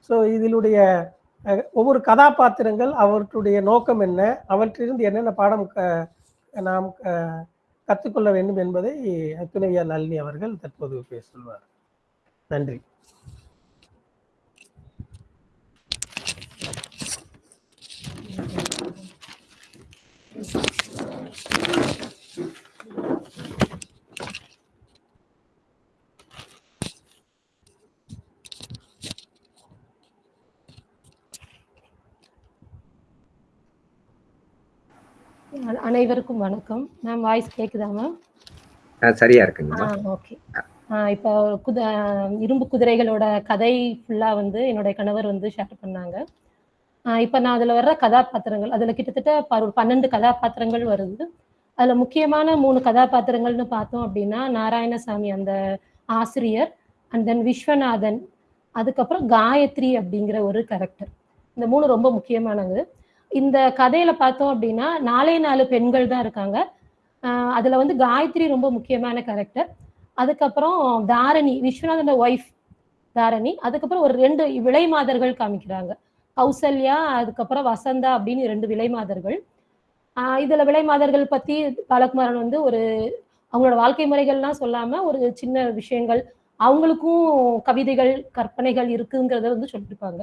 B: ஸோ இதனுடைய ஒவ்வொரு கதாபாத்திரங்கள் அவற்றுடைய நோக்கம் என்ன? அவற்றிலிருந்து என்னென்ன பாடம் க நாம் கற்றுக்கொள்ள வேண்டும் என்பதை துணைவியார் நளினி அவர்கள் தற்போது பேசுவார். நன்றி.
C: அனைவருக்கும் வணக்கம். மேம் வாய்ஸ் கேக்குதா மேம்
D: சரியா இருக்குங்க
C: ஓகே இப்போ குத இரும்பு குதிரைகளோட கதை ஃபுல்லா வந்து என்னுடைய கணவர் வந்து ஷேர் பண்ணாங்க. இப்போ நான் அதில் வர்ற கதாபாத்திரங்கள் அதில் கிட்டத்தட்ட ஒரு பன்னெண்டு கதாபாத்திரங்கள் வருது. அதில் முக்கியமான மூணு கதாபாத்திரங்கள்னு பார்த்தோம் அப்படின்னா நாராயணசாமி அந்த ஆசிரியர் அண்ட் தென் விஸ்வநாதன் அதுக்கப்புறம் காயத்ரி அப்படிங்கிற ஒரு கேரக்டர் இந்த மூணு ரொம்ப முக்கியமானது. இந்த கதையில பார்த்தோம் அப்படின்னா நாலே நாலு பெண்கள் தான் இருக்காங்க. அதில் அதுல வந்து காயத்ரி ரொம்ப முக்கியமான கேரக்டர் அதுக்கப்புறம் தாரணி விஸ்வநாதனோட ஒய்ஃப் தாரணி. அதுக்கப்புறம் ஒரு ரெண்டு விலை மாதர்கள் காமிக்கிறாங்க. கௌசல்யா அதுக்கப்புறம் வசந்தா அப்படின்னு ரெண்டு விலை மாதர்கள். விலைமாதர்கள் இதுல விலை மாதர்கள் பத்தி பாலகுமாரன் வந்து ஒரு அவங்களோட வாழ்க்கை முறைகள்லாம் சொல்லாம ஒரு சின்ன விஷயங்கள் அவங்களுக்கும் கவிதைகள் கற்பனைகள் இருக்குங்கிறத வந்து சொல்லியிருப்பாங்க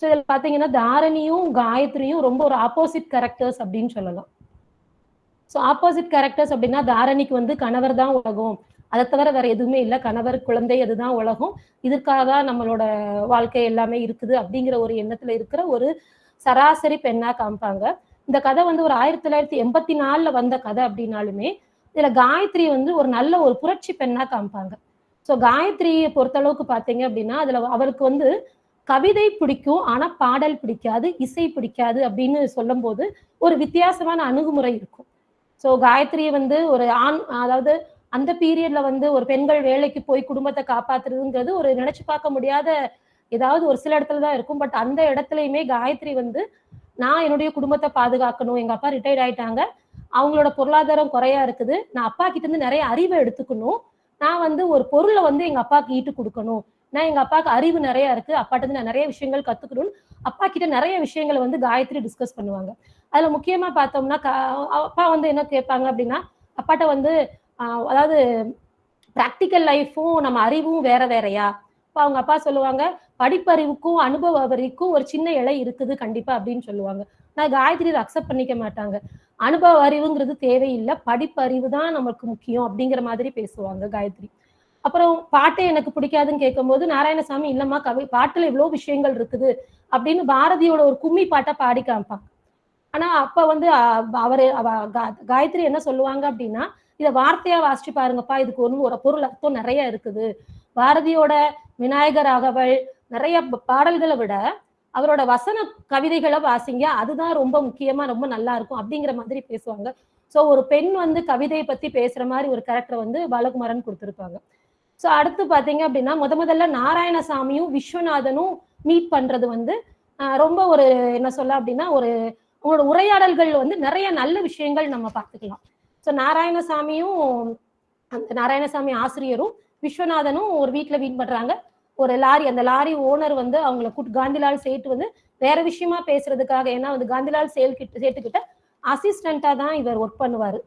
C: ஸோ இதில் பார்த்தீங்கன்னா தாரணியும் காயத்ரியும் ரொம்ப ஒரு ஆப்போசிட் கேரக்டர்ஸ் அப்படின்னு சொல்லலாம். ஸோ ஆப்போசிட் கேரக்டர்ஸ் அப்படின்னா தாரணிக்கு வந்து கணவர் தான் உலகம். அதை தவிர வேற எதுவுமே இல்லை. கணவர் குழந்தை அதுதான் உலகம். இதற்காக தான் நம்மளோட வாழ்க்கை எல்லாமே இருக்குது அப்படிங்கிற ஒரு எண்ணத்துல இருக்கிற ஒரு சராசரி பெண்ணா காமிப்பாங்க. இந்த கதை வந்து ஒரு ஆயிரத்தி தொள்ளாயிரத்தி எண்பத்தி நாலுல வந்த கதை அப்படின்னாலுமே இதுல காயத்ரி வந்து ஒரு நல்ல ஒரு புரட்சி பெண்ணா காமிப்பாங்க. ஸோ காயத்ரியை பொறுத்தளவுக்கு பார்த்தீங்க அப்படின்னா அதுல அவருக்கு வந்து கவிதை பிடிக்கும் ஆனா பாடல் பிடிக்காது இசை பிடிக்காது அப்படின்னு சொல்லும்போது ஒரு வித்தியாசமான அணுகுமுறை இருக்கும். ஸோ காயத்ரியை வந்து ஒரு ஆண் அதாவது அந்த பீரியட்ல வந்து ஒரு பெண்கள் வேலைக்கு போய் குடும்பத்தை காப்பாத்துறதுங்கிறது ஒரு நினைச்சு பார்க்க முடியாத ஏதாவது ஒரு சில இடத்துல தான் இருக்கும். பட் அந்த இடத்துலயுமே காயத்ரி வந்து நான் என்னுடைய குடும்பத்தை பாதுகாக்கணும். எங்க அப்பா ரிட்டையர்ட் ஆயிட்டாங்க. அவங்களோட பொருளாதாரம் குறையா இருக்குது. நான் அப்பா கிட்ட இருந்து நிறைய அறிவை எடுத்துக்கணும். நான் வந்து ஒரு பொருளை வந்து எங்க அப்பாவுக்கு ஈட்டு கொடுக்கணும். நான் எங்க அப்பாவுக்கு அறிவு நிறைய இருக்கு. அப்பாட்ட இருந்து நான் நிறைய விஷயங்கள் கத்துக்கணும் அப்பா கிட்ட நிறைய விஷயங்களை வந்து காயத்ரி டிஸ்கஸ் பண்ணுவாங்க. அதுல முக்கியமா பார்த்தோம்னா அப்பா வந்து என்ன கேட்பாங்க அப்படின்னா அப்பாட்ட வந்து அதாவது ப்ராக்டிக்கல் லைஃப்பும் நம்ம அறிவும் வேற வேறையா? இப்போ அவங்க அப்பா சொல்லுவாங்க படிப்பறிவுக்கும் அனுபவ அறிவுக்கும் ஒரு சின்ன இலை இருக்குது கண்டிப்பா அப்படின்னு சொல்லுவாங்க. நான் காயத்ரி இதை அக்செப்ட் பண்ணிக்க மாட்டாங்க. அனுபவ அறிவுங்கிறது தேவையில்லை படிப்பறிவு தான் நமக்கு முக்கியம் அப்படிங்கிற மாதிரி பேசுவாங்க காயத்ரி. அப்புறம் பாட்டே எனக்கு பிடிக்காதுன்னு கேட்கும்போது நாராயணசாமி இல்லம்மா கவி பாட்டுல இவ்வளோ விஷயங்கள் இருக்குது அப்படின்னு பாரதியோட ஒரு கும்மி பாட்டை பாடி காமிப்பாங்க. ஆனா அப்ப வந்து அவர் அவரு காயத்ரி என்ன சொல்லுவாங்க அப்படின்னா இதை வார்த்தையா வாசிச்சு பாருங்கப்பா இதுக்கு ஒன்று ஒரு பொருள் அர்த்தம் நிறைய இருக்குது. பாரதியோட விநாயகர் அகவல் நிறைய பாடல்களை விட அவரோட வசன கவிதைகளை வாசிங்க அதுதான் ரொம்ப முக்கியமா ரொம்ப நல்லா இருக்கும் அப்படிங்கிற மாதிரி பேசுவாங்க. ஸோ ஒரு பெண் வந்து கவிதையை பத்தி பேசுற மாதிரி ஒரு கேரக்டர் வந்து பாலகுமாரன் கொடுத்துருப்பாங்க. ஸோ அடுத்து பாத்தீங்க அப்படின்னா முத முதல்ல நாராயணசாமியும் விஸ்வநாதனும் மீட் பண்றது வந்து ரொம்ப ஒரு என்ன சொல்ல அப்படின்னா ஒரு உங்களோட உரையாடல்கள் வந்து நிறைய நல்ல விஷயங்கள் நம்ம பார்த்துக்கலாம். ஸோ நாராயணசாமியும் அந்த நாராயணசாமி ஆசிரியரும் விஸ்வநாதனும் ஒரு வீட்டில் வீண் பண்றாங்க. ஒரு லாரி அந்த லாரி ஓனர் வந்து அவங்கள கூட்டு காந்திலால் சேட்டு வந்து வேற விஷயமா பேசுறதுக்காக ஏன்னா வந்து காந்திலால் சேல் கிட்ட சேட்டுக்கிட்ட அசிஸ்டண்டா தான் இவர் ஒர்க் பண்ணுவாரு.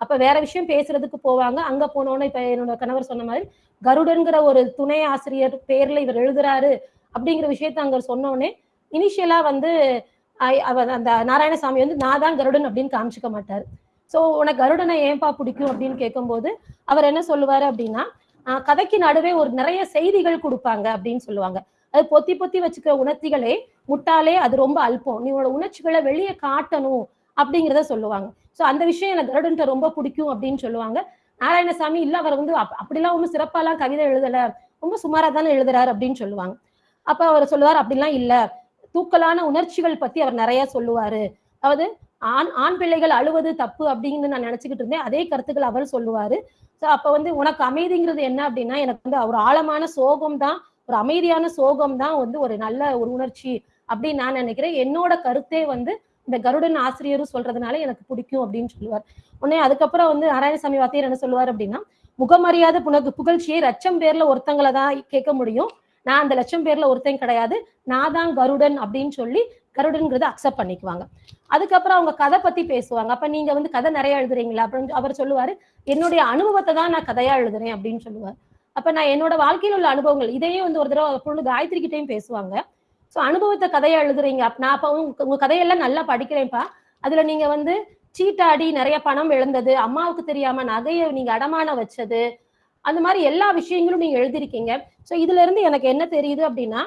C: அப்ப வேற விஷயம் பேசுறதுக்கு போவாங்க. அங்க போனோன்னு இப்ப என்னோட கணவர் சொன்ன மாதிரி கருடன்கிற ஒரு துணை ஆசிரியர் பேர்ல இவர் எழுதுறாரு அப்படிங்கிற விஷயத்த அங்க சொன்னோடனே இனிஷியலா வந்து அவர் அந்த நாராயணசாமி வந்து நான் தான் கருடன் அப்படின்னு காமிச்சிக்க மாட்டாரு. சோ உனக்கு கருடனை ஏன்பா பிடிக்கும் அப்படின்னு கேட்கும்போது அவர் என்ன சொல்லுவாரு அப்படின்னா கதைக்கு நடுவே ஒரு நிறைய செய்திகள் கொடுப்பாங்க அப்படின்னு சொல்லுவாங்க. அது பொத்தி பொத்தி வச்சுக்கிற உணர்த்திகளே முட்டாலே அது ரொம்ப அல்பம். நீ உன்னோட உணர்ச்சிகளை வெளியே காட்டணும் அப்படிங்கிறத சொல்லுவாங்க. சோ அந்த விஷயம் எனக்கு கருடன்ட்ட ரொம்ப பிடிக்கும் அப்படின்னு சொல்லுவாங்க. நாராயணசாமி இல்ல அவர் வந்து அப்படிலாம் ஒன்றும் சிறப்பாலாம் கவிதை எழுதல. ரொம்ப சுமாரா தானே எழுதுறாரு அப்படின்னு சொல்லுவாங்க. அப்ப அவர் சொல்லுவார் அப்படிலாம் இல்ல. தூக்கலான உணர்ச்சிகள் பத்தி அவர் நிறைய சொல்லுவாரு. அதாவது ஆண் ஆண் பிள்ளைகள் அழுவது தப்பு அப்படின்னு நான் நினைச்சுக்கிட்டு இருந்தேன். அதே கருத்துக்கள் அவர் சொல்லுவாரு. ஸோ அப்ப வந்து உனக்கு அமைதிங்கிறது என்ன அப்படின்னா எனக்கு வந்து ஒரு ஆழமான சோகம் தான் ஒரு அமைதியான சோகம் தான் வந்து ஒரு நல்ல ஒரு உணர்ச்சி அப்படின்னு நான் நினைக்கிறேன். என்னோட கருத்தே வந்து இந்த கருடன் ஆசிரியரும் சொல்றதுனால எனக்கு பிடிக்கும் அப்படின்னு சொல்லுவார். உடனே அதுக்கப்புறம் வந்து நாராயணசாமி வாத்தியார் என்ன சொல்லுவார் அப்படின்னா முகமரியாத புனக்கு புகழ்ச்சியை லட்சம் பேர்ல ஒருத்தங்களை தான் கேட்க முடியும். நான் அந்த லட்சம் பேர்ல ஒருத்தன் கிடையாது. நான் தான் கருடன் அப்படின்னு சொல்லி கருடன்கிறத அக்செப்ட் பண்ணிக்குவாங்க. அதுக்கப்புறம் அவங்க கதை பத்தி பேசுவாங்க. அப்ப நீங்க வந்து கதை நிறைய எழுதுறீங்களா? அப்படின்னு அவர் சொல்லுவாரு என்னுடைய அனுபவத்தை தான் நான் கதையா எழுதுறேன் அப்படின்னு சொல்லுவார். அப்ப நான் என்னோட வாழ்க்கையில் உள்ள அனுபவங்கள் இதையே வந்து ஒரு தடவை பொண்ணு காயத்ரி கிட்டையும் பேசுவாங்க. ஸோ அனுபவத்தை கதையா எழுதுறீங்க. அப் நான் அப்போ உங்க உங்க கதையெல்லாம் நல்லா படிக்கிறேன்ப்பா. அதுல நீங்க வந்து சீட்டாடி நிறைய பணம் இழந்தது அம்மாவுக்கு தெரியாம நகையை நீங்க அடமான வச்சது அந்த மாதிரி எல்லா விஷயங்களும் நீங்க எழுதிருக்கீங்க ஸோ இதுல இருந்து எனக்கு என்ன தெரியுது அப்படின்னா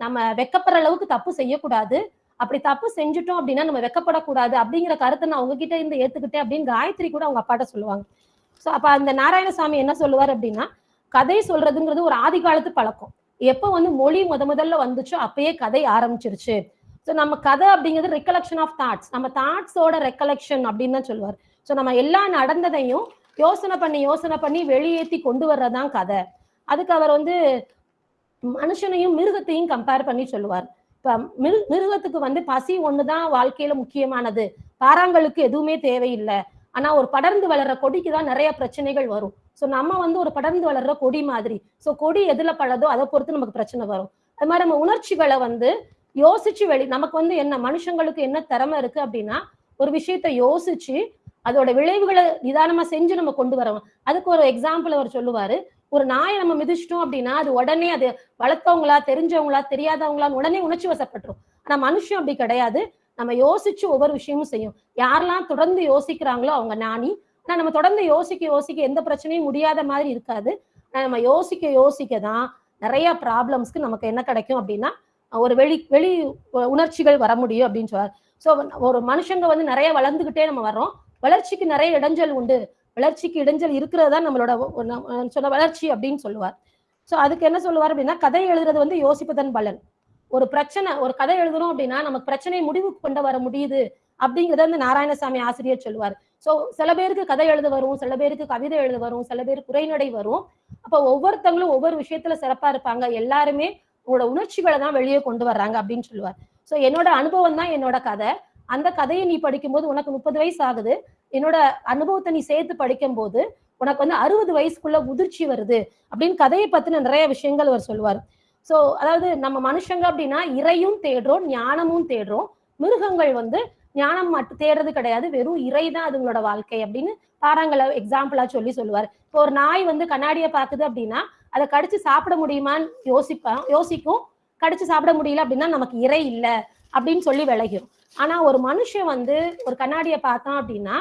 C: நம்ம வெக்கப்படுற அளவுக்கு தப்பு செய்யக்கூடாது. அப்படி தப்பு செஞ்சுட்டோம் அப்படின்னா நம்ம வெக்கப்படக்கூடாது அப்படிங்கிற கருத்தை நான் உங்ககிட்ட இருந்து ஏத்துக்கிட்டேன் அப்படின்னு காயத்ரி கூட அவங்க அப்பாட்ட சொல்லுவாங்க. ஸோ அப்ப அந்த நாராயணசாமி என்ன சொல்லுவார் அப்படின்னா கதை சொல்றதுங்கிறது ஒரு ஆதி காலத்து பழக்கம். எப்போ வந்து மொழி முத முதல்ல வந்துச்சோ அப்பயே கதை ஆரம்பிச்சிருச்சு. ஸோ நம்ம கதை அப்படிங்கிறது ரெக்கலெக்ஷன் ஆஃப் தாட்ஸ் நம்ம தாட்ஸோட ரெக்கலெக்ஷன் அப்படின்னு தான் சொல்லுவார். ஸோ நம்ம எல்லா நடந்ததையும் யோசனை பண்ணி யோசனை பண்ணி வெளியேற்றி கொண்டு வர்றதான் கதை. அதுக்கு அவர் வந்து மனுஷனையும் மிருகத்தையும் கம்பேர் பண்ணி சொல்லுவார். இப்ப மிரு மிருகத்துக்கு வந்து பசி ஒண்ணுதான் வாழ்க்கையில முக்கியமானது. பாறாங்களுக்கு எதுவுமே தேவையில்லை. ஆனா ஒரு படர்ந்து வளர்ற கொடிக்கு தான் நிறைய பிரச்சனைகள் வரும். ஸோ நம்ம வந்து ஒரு படர்ந்து வளர்ற கொடி மாதிரி. ஸோ கொடி எதுல பழதோ அதை பொறுத்து நமக்கு பிரச்சனை வரும். அது மாதிரி நம்ம உணர்ச்சிகளை வந்து யோசிச்சு வெளி நமக்கு வந்து என்ன மனுஷங்களுக்கு என்ன திறமை இருக்கு அப்படின்னா ஒரு விஷயத்த யோசிச்சு அதோட விளைவுகளை நிதானமா செஞ்சு நம்ம கொண்டு வரோம் அதுக்கு ஒரு எக்ஸாம்பிள் அவர் சொல்லுவாரு. ஒரு நாயை நம்ம மிதிச்சிட்டோம் அப்படின்னா அது உடனே அது வளர்த்தவங்களா தெரிஞ்சவங்களா தெரியாதவங்களான்னு உடனே உணர்ச்சி வசப்பட்டுரும். ஆனா மனுஷன் அப்படி கிடையாது. நம்ம யோசிச்சு ஒவ்வொரு விஷயமும் செய்யும். யாரெல்லாம் தொடர்ந்து யோசிக்கிறாங்களோ அவங்க நாணி ஆனா நம்ம தொடர்ந்து யோசிக்க யோசிக்க எந்த பிரச்சனையும் முடியாத மாதிரி இருக்காது. ஆனா நம்ம யோசிக்க யோசிக்க தான் நிறைய ப்ராப்ளம்ஸ்க்கு நமக்கு என்ன கிடைக்கும் அப்படின்னா ஒரு வெளி வெளி உணர்ச்சிகள் வர முடியும் அப்படின்னு சொல்றாரு. ஸோ ஒரு மனுஷங்க வந்து நிறைய வளர்ந்துகிட்டே நம்ம வர்றோம். வளர்ச்சிக்கு நிறைய இடைஞ்சல் உண்டு. வளர்ச்சிக்கு இடைஞ்சல் இருக்கிறது தான் நம்மளோட சொன்ன வளர்ச்சி அப்படின்னு சொல்லுவார். ஸோ அதுக்கு என்ன சொல்லுவார் அப்படின்னா கதை எழுதுறது வந்து யோசிப்பதன் பலன். ஒரு பிரச்சனை ஒரு கதை எழுதுறோம் அப்படின்னா நமக்கு பிரச்சனையை முடிவுக்கு கொண்டு வர முடியுது அப்படிங்கிறத வந்து நாராயணசாமி ஆசிரியர் சொல்லுவார். ஸோ சில பேருக்கு கதை எழுத வரும் சில பேருக்கு கவிதை எழுத வரும் சில பேருக்கு குறைநடை வரும். அப்போ ஒவ்வொருத்தங்களும் ஒவ்வொரு விஷயத்துல சிறப்பா இருப்பாங்க. எல்லாருமே உங்களோட உணர்ச்சிகளை தான் வெளியே கொண்டு வர்றாங்க அப்படின்னு சொல்லுவார். ஸோ என்னோட அனுபவம் தான் என்னோட கதை. அந்த கதையை நீ படிக்கும்போது உனக்கு முப்பது வயசு ஆகுது என்னோட அனுபவத்தை நீ சேர்த்து படிக்கும்போது உனக்கு வந்து அறுபது வயசுக்குள்ள முதிர்ச்சி வருது அப்படின்னு கதையை பத்தின நிறைய விஷயங்கள் அவர் சொல்லுவார். ஸோ அதாவது நம்ம மனுஷங்க அப்படின்னா இறையும் தேடுறோம் ஞானமும் தேடுறோம். மிருகங்கள் வந்து ஞானம் மட்டும் தேடுறது கிடையாது வெறும் இறை தான் அதுங்களோட வாழ்க்கை அப்படின்னு பாறாங்களை எக்ஸாம்பிளா சொல்லி சொல்லுவார். இப்போ ஒரு நாய் வந்து கண்ணாடியை பார்க்குது அப்படின்னா அதை கடிச்சு சாப்பிட முடியுமான்னு யோசிப்பான் யோசிக்கும். கடிச்சு சாப்பிட முடியல அப்படின்னா நமக்கு இறை இல்லை அப்படின்னு சொல்லி விளையும் ஆனா ஒரு மனுஷன் வந்து ஒரு கண்ணாடியை பார்த்தான் அப்படின்னா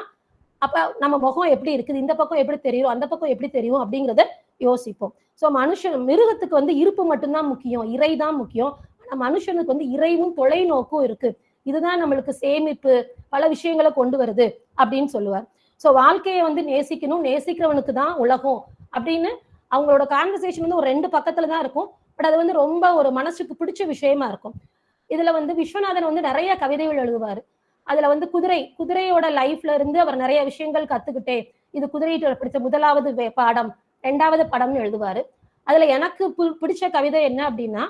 C: அப்ப நம்ம முகம் எப்படி இருக்குது? இந்த பக்கம் எப்படி தெரியும்? அந்த பக்கம் எப்படி தெரியும்? அப்படிங்கறத யோசிப்போம். சோ மனுஷன் மிருகத்துக்கு வந்து இருப்பு மட்டும்தான் முக்கியம். இறை தான் முக்கியம். ஆனா மனுஷனுக்கு வந்து இறைவும் தொலைநோக்கும் இருக்கு. இதுதான் நம்மளுக்கு சேமிப்பு பல விஷயங்களை கொண்டு வருது அப்படின்னு சொல்லுவார். சோ வாழ்க்கையை வந்து நேசிக்கணும். நேசிக்கிறவனுக்கு தான் உலகம் அப்படின்னு அவங்களோட கான்வர்சேஷன் வந்து ஒரு ரெண்டு பக்கத்துல தான் இருக்கும். பட் அது வந்து ரொம்ப ஒரு மனசுக்கு பிடிச்ச விஷயமா இருக்கும். இதுல வந்து விஸ்வநாதன் வந்து நிறைய கவிதைகள் எழுதுவாரு. அதுல வந்து குதிரை குதிரையோட லைஃப்ல இருந்து அவர் நிறைய விஷயங்கள் கத்துக்கிட்டே இது குதிரையிட்ட பிடிச்ச முதலாவது பாடம் ரெண்டாவது படம்னு எழுதுவாரு. அதுல எனக்கு பு- பிடிச்ச கவிதை என்ன அப்படின்னா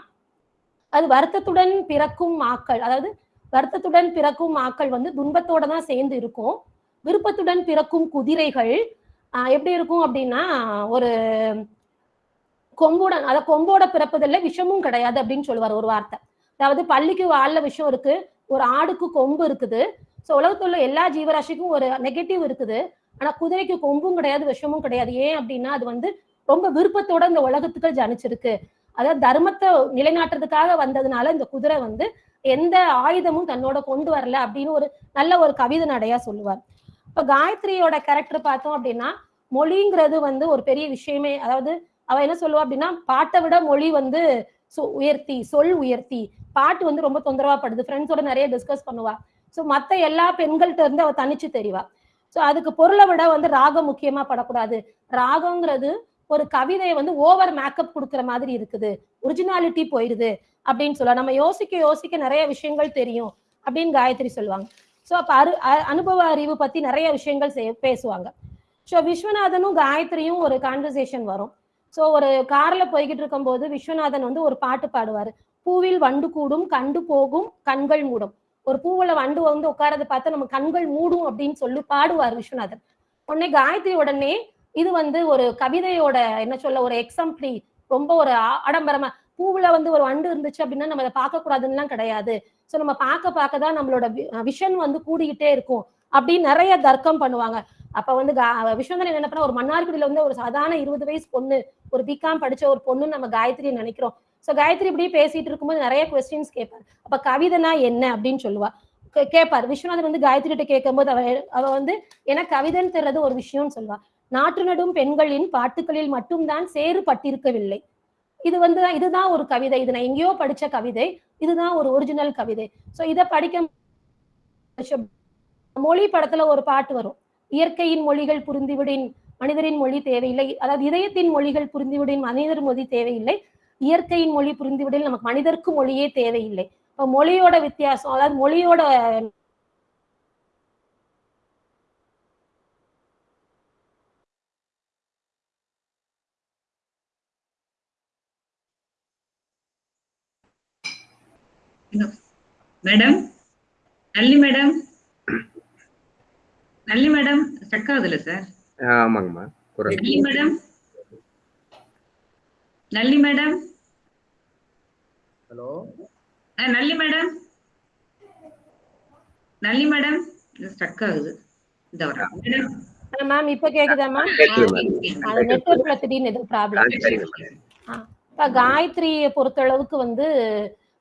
C: அது வருத்தத்துடன் பிறக்கும் மாக்கள் அதாவது வருத்தத்துடன் பிறக்கும் மாக்கள் வந்து துன்பத்தோட தான் சேர்ந்து இருக்கும். விருப்பத்துடன் பிறக்கும் குதிரைகள் எப்படி இருக்கும் அப்படின்னா ஒரு கொம்போட அத கொம்போட பிறப்பதில்லை விஷமும் கிடையாது அப்படின்னு சொல்லுவார் ஒரு வார்த்தை. அதாவது பள்ளிக்கு வாழ விஷம் இருக்கு. ஒரு ஆடுக்கு கொம்பு இருக்குது. ஸோ உலகத்தில் உள்ள எல்லா ஜீவராசிக்கும் ஒரு நெகட்டிவ் இருக்குது. ஆனா குதிரைக்கு கொம்பும் கிடையாது விஷமும் கிடையாது. ஏன் அப்படின்னா அது வந்து ரொம்ப விருப்பத்தோட இந்த உலகத்துக்கு ஜனிச்சிருக்கு. அதாவது தர்மத்தை நிலைநாட்டுறதுக்காக வந்ததுனால இந்த குதிரை வந்து எந்த ஆயுதமும் தன்னோட கொண்டு வரல அப்படின்னு ஒரு நல்ல ஒரு கவிதை நடையா சொல்லுவார். இப்ப காயத்ரியோட கேரக்டர் பார்த்தோம் அப்படின்னா மொழிங்கிறது வந்து ஒரு பெரிய விஷயமே. அதாவது அவ என்ன சொல்லுவா அப்படின்னா பாட்டை விட மொழி வந்து சொ- உயர்த்தி சொல் உயர்த்தி. பாட்டு வந்து ரொம்ப தொந்தரவா படுது. ஃப்ரெண்ட்ஸோட நிறைய டிஸ்கஸ் பண்ணுவா. ஸோ மற்ற எல்லா பெண்கள்கிட்ட இருந்து அவள் தனிச்சு தெரிவா. ஸோ அதுக்கு பொருளை விட வந்து ராகம் முக்கியமா படக்கூடாது. ராகங்கிறது ஒரு கவிதையை வந்து ஓவர் மேக்கப் கொடுக்குற மாதிரி இருக்குது. ஒரிஜினாலிட்டி போயிடுது அப்படின்னு சொல்ல நம்ம யோசிக்க யோசிக்க நிறைய விஷயங்கள் தெரியும் அப்படின்னு காயத்ரி சொல்லுவாங்க. ஸோ அப்போ அரு அ- அனுபவ அறிவு பத்தி நிறைய விஷயங்கள் செய்- பேசுவாங்க. ஸோ விஸ்வநாதனும் காயத்ரியும் ஒரு கான்வர்சேஷன் வரும். ஸோ ஒரு கார்ல போய்கிட்டு இருக்கும்போது விஸ்வநாதன் வந்து ஒரு பாட்டு பாடுவார். பூவில் வண்டு கூடும் கண்டு போகும் கண்கள் மூடும். ஒரு பூவுல வண்டு வந்து உட்காரத பார்த்து நம்ம கண்கள் மூடும் அப்படின்னு சொல்லி பாடுவார் விஸ்வநாதன் உடனே காயத்ரி உடனே இது வந்து ஒரு கவிதையோட என்ன சொல்ல ஒரு எக்ஸாம்பிளி ரொம்ப ஒரு ஆடம்பரமா பூவுல வந்து ஒரு வண்டு இருந்துச்சு அப்படின்னா நம்ம அதை பார்க்க கூடாதுன்னுலாம் கிடையாது. ஸோ நம்ம பார்க்க பார்க்க தான் நம்மளோட விஷன் வந்து கூடிக்கிட்டே இருக்கும் அப்படின்னு நிறைய தர்க்கம் பண்ணுவாங்க. அப்ப வந்து விஸ்வநாதன் என்ன பண்ணா ஒரு மன்னார்குடியில வந்து ஒரு சாதாரண இருபது வயசு பொண்ணு ஒரு பிகாம் படிச்ச ஒரு பொண்ணு நம்ம காயத்ரி நினைக்கிறோம். சோ காயத்ரி இப்படியே பேசிட்டு இருக்கும்போது நிறைய கொஸ்டின்ஸ் கேட்பார் அப்ப கவிதைனா என்ன அப்படின்னு சொல்லுவா. கேட்பார் விஸ்வநாதன் வந்து காயத்ரி கிட்ட கேட்கும்போது அவ அவ வந்து ஏன்னா கவிதைன்னு தெரியறது ஒரு விஷயம்னு சொல்லுவா. நாற்று நடும் பெண்களின் பாட்டுகளில் மட்டும்தான் சேறுபட்டிருக்கவில்லை. இது வந்து இதுதான் ஒரு கவிதை. இது நான் எங்கேயோ படிச்ச கவிதை. இதுதான் ஒரு ஒரிஜினல் கவிதை. சோ இதை படிக்க மொழி படத்துல ஒரு பாட்டு வரும். இயற்கையின் மொழிகள் புரிந்துவிடின் மனிதரின் மொழி தேவையில்லை. அதாவது இதயத்தின் மொழிகள் புரிந்துவிடின் மனிதர் மொழி தேவையில்லை. இயற்கையின் மொழி புரிந்துவிடில் நமக்கு மனிதருக்கு மொழியே தேவையில்லை. இப்போ மொழியோட வித்தியாசம் அதாவது மொழியோட
A: madam? Nalli madam? Nalli madam stuck ஆகுதுல்ல சார்
D: ஆமாங்கம்மா
A: Nalli madam? Nalli madam?
E: Hello
A: Nalli madam. Nalli madam. Stuck ஆகுது. இந்த வர.
C: மேம் இப்ப கேக்குதா மேம் அது நெட்ஒர்க்ல திடீர்னு எதுவும் ப்ராப்ளம் இப்ப காயத்ரியை பொறுத்தளவுக்கு வந்து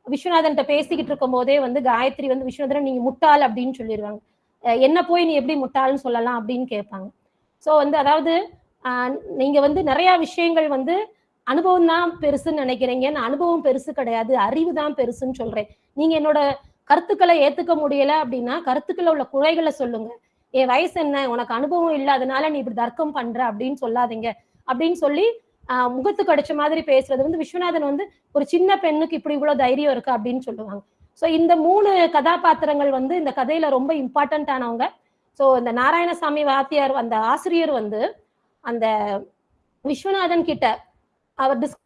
C: விஸ்வநாதன்ட்ட பேசிக்கிட்டு இருக்கும் போதே வந்து காயத்ரி வந்து விஸ்வநாதன் நீங்க முட்டாள் அப்படின்னு சொல்லிடுவாங்க என்ன போய் நீ எப்படி முட்டாள்னு சொல்லலாம் அப்படின்னு கேட்பாங்க. சோ வந்து அதாவது ஆஹ் நீங்க வந்து நிறைய விஷயங்கள் வந்து அனுபவம் தான் பெருசுன்னு நினைக்கிறீங்க. நான் அனுபவம் பெருசு கிடையாது. அறிவு தான் பெருசுன்னு சொல்றேன். நீங்க என்னோட கருத்துக்களை ஏத்துக்க முடியல அப்படின்னா கருத்துக்களை உள்ள குறைகளை சொல்லுங்க. என் வயசு என்ன? உனக்கு அனுபவம் இல்லை. அதனால நீ இப்படி தர்க்கம் பண்ற அப்படின்னு சொல்லாதீங்க. அப்படின்னு சொல்லி ஆஹ் முகத்துக்கு அடிச்ச மாதிரி பேசுறது வந்து விஸ்வநாதன் வந்து ஒரு சின்ன பெண்ணுக்கு இப்படி இவ்வளவு தைரியம் இருக்கு அப்படின்னு சொல்லுவாங்க. சோ இந்த மூணு கதாபாத்திரங்கள் வந்து இந்த கதையில ரொம்ப இம்பார்ட்டன்ட் ஆனவங்க. சோ இந்த நாராயணசாமி வாத்தியார் அந்த ஆசிரியர் வந்து அந்த விஸ்வநாதன் கிட்ட அவர் டிஸ்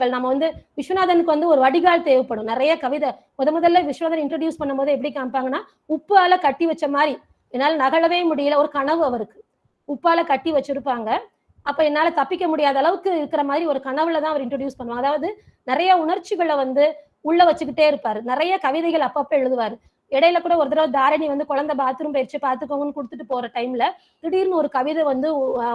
C: நம்ம வந்து விஸ்வநாதனுக்கு வந்து ஒரு வடிகால் தேவைப்படும். நிறைய கவிதை முத முதல்ல விஸ்வநாதன் இன்ட்ரடியூஸ் பண்ணும்போது எப்படி காமிப்பாங்கன்னா உப்பால கட்டி வச்ச மாதிரி. என்னால நகழவே முடியல ஒரு கனவு அவருக்கு. உப்பால கட்டி வச்சிருப்பாங்க. அப்ப என்னால தப்பிக்க முடியாத அளவுக்கு இருக்கிற மாதிரி ஒரு கனவுல தான் அவர் இன்ட்ரடியூஸ் பண்ணுவாங்க. அதாவது நிறைய உணர்ச்சிகளை வந்து உள்ள வச்சுக்கிட்டே இருப்பாரு. நிறைய கவிதைகள் அப்பப்ப எழுதுவாரு. இடையில கூட ஒரு தடவை தாரணி வந்து குழந்தை பாத்ரூம் போயிடுச்சு பாத்துக்கோங்கன்னு கொடுத்துட்டு போற டைம்ல திடீர்னு ஒரு கவிதை வந்து